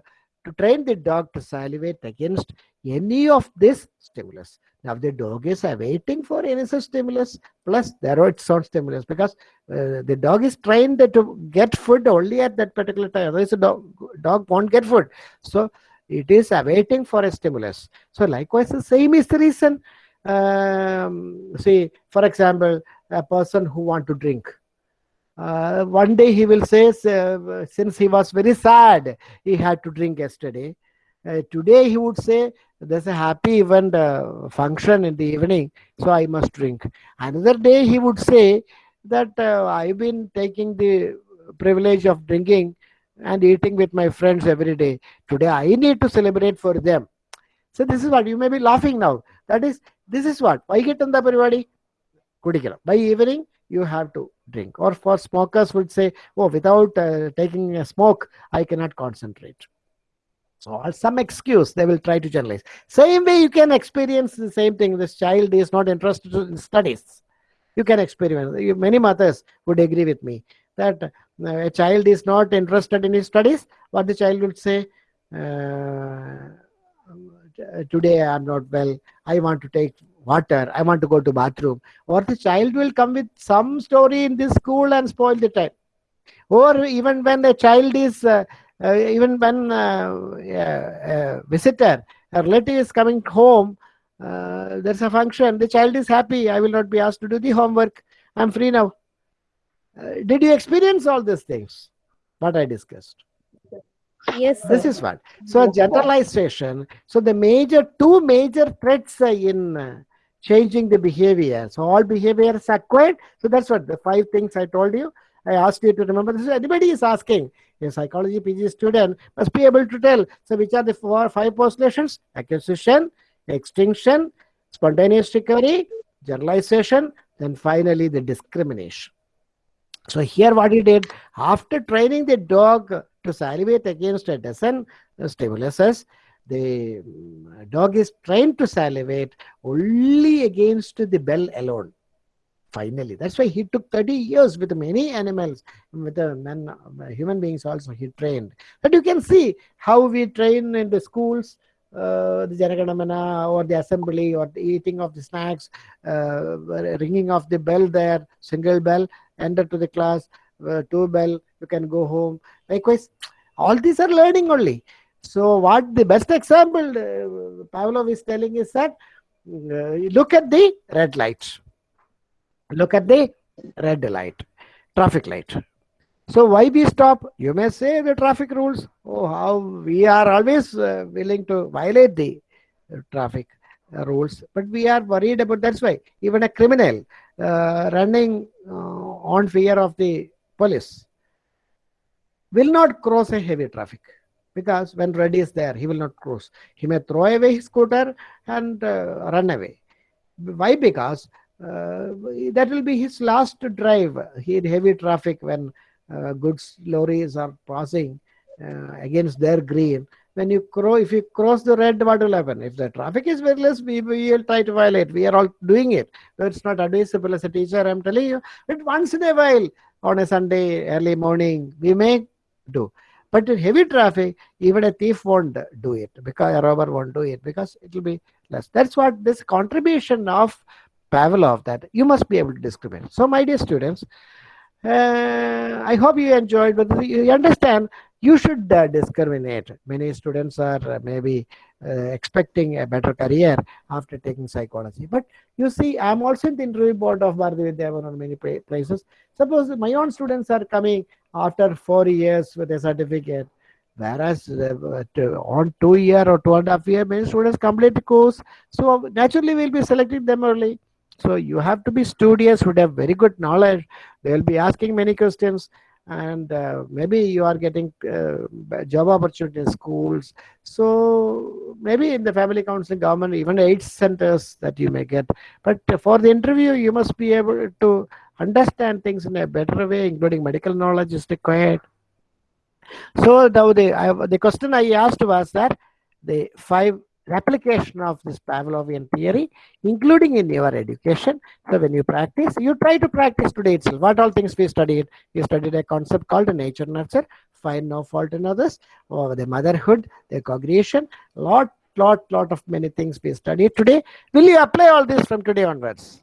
to train the dog to salivate against any of this stimulus. Now the dog is awaiting for any such stimulus plus there are its own stimulus because uh, the dog is trained to get food only at that particular time. Otherwise, the dog, dog won't get food. So it is awaiting for a stimulus. So likewise, the same is the reason. Um, see, for example, a person who want to drink Uh, one day he will say, uh, since he was very sad, he had to drink yesterday. Uh, today he would say, there's a happy event uh, function in the evening, so I must drink. Another day he would say that uh, I've been taking the privilege of drinking and eating with my friends every day. Today I need to celebrate for them. So this is what you may be laughing now. That is, this is what. വൈകിട്ടെന്താ പരിപാടി കുടിക്കണം by evening you have to drink. Or for smokers would say oh without uh, taking a smoke i cannot concentrate. So some excuse they will try to generalize. Same way you can experience the same thing. This child is not interested in studies. You can experiment. Many mothers would agree with me that uh, a child is not interested in his studies what the child would say uh, today i am not well. I want to take water i want to go to bathroom. Or the child will come with some story in this school and spoil the time. Or even when the child is uh, uh, even when uh, a, visitor a relative is coming home uh, there's a function the child is happy i will not be asked to do the homework. I'm free now. Uh, did you experience all these things? What i discussed. Yes, this is what. So generalization. So the major two major threats in uh, changing the behavior. So all behaviors is acquired. So that's what the five things i told you. I asked you to remember. This anybody is asking. A psychology pg student must be able to tell. So which are the four five postulations? Acquisition extinction spontaneous recovery generalization then finally the discrimination. So here what he did after training the dog to salivate against a dozen stimuluses, the mm, dog is trained to salivate only against the bell alone. Finally, that's why he took 30 years with many animals, with the men, uh, human beings also he trained. But you can see how we train in the schools, uh, the Janaganamana or the assembly or the eating of the snacks, uh, ringing of the bell there, single bell, enter to the class, uh, two bell, you can go home. Likewise, all these are learning only. So, what the best example uh, Pavlov is telling is that uh, look at the red light, look at the red light, traffic light. So, why we stop? You may say the traffic rules. Oh, how we are always uh, willing to violate the traffic uh, rules, but we are worried about that's why even a criminal uh, running on fear of the police will not cross a heavy traffic because when red is there he will not cross he may throw away his scooter and uh, run away. Why? Because uh, that will be his last drive. He in heavy traffic when uh, goods lorries are passing uh, against their green. When you cross if you cross the red what will happen if the traffic is very less we, we will try to violate. We are all doing it. It's not advisable as a teacher i'm telling you but once in a while on a sunday early morning we may do but in heavy traffic even a thief won't do it because a robber won't do it because it will be less that's what this contribution of pavlov that you must be able to discriminate so my dear students uh, I hope you enjoyed, but you understand you should uh, discriminate. Many students are uh, maybe uh, expecting a better career after taking psychology. But you see, I'm also in the interview board of Bharati Vidyavan on many places. Suppose my own students are coming after four years with a certificate, whereas uh, to- on two year or two and a half year, many students complete the course. So naturally, we'll be selecting them early. So you have to be studious, would have very good knowledge. They'll be asking many questions, and uh, maybe you are getting uh, job opportunity in schools. So maybe in the family counseling, government, even eight centers that you may get. But for the interview, you must be able to understand things in a better way, including medical knowledge is required. So now the I, the question I asked was that the five replication of this Pavlovian theory, including in your education. So when you practice, you try to practice today itself. What all things we studied? We studied a concept called nature nurture, find no fault in others, or the motherhood, the cognition, lot, lot, lot of many things we studied today. Will you apply all this from today onwards?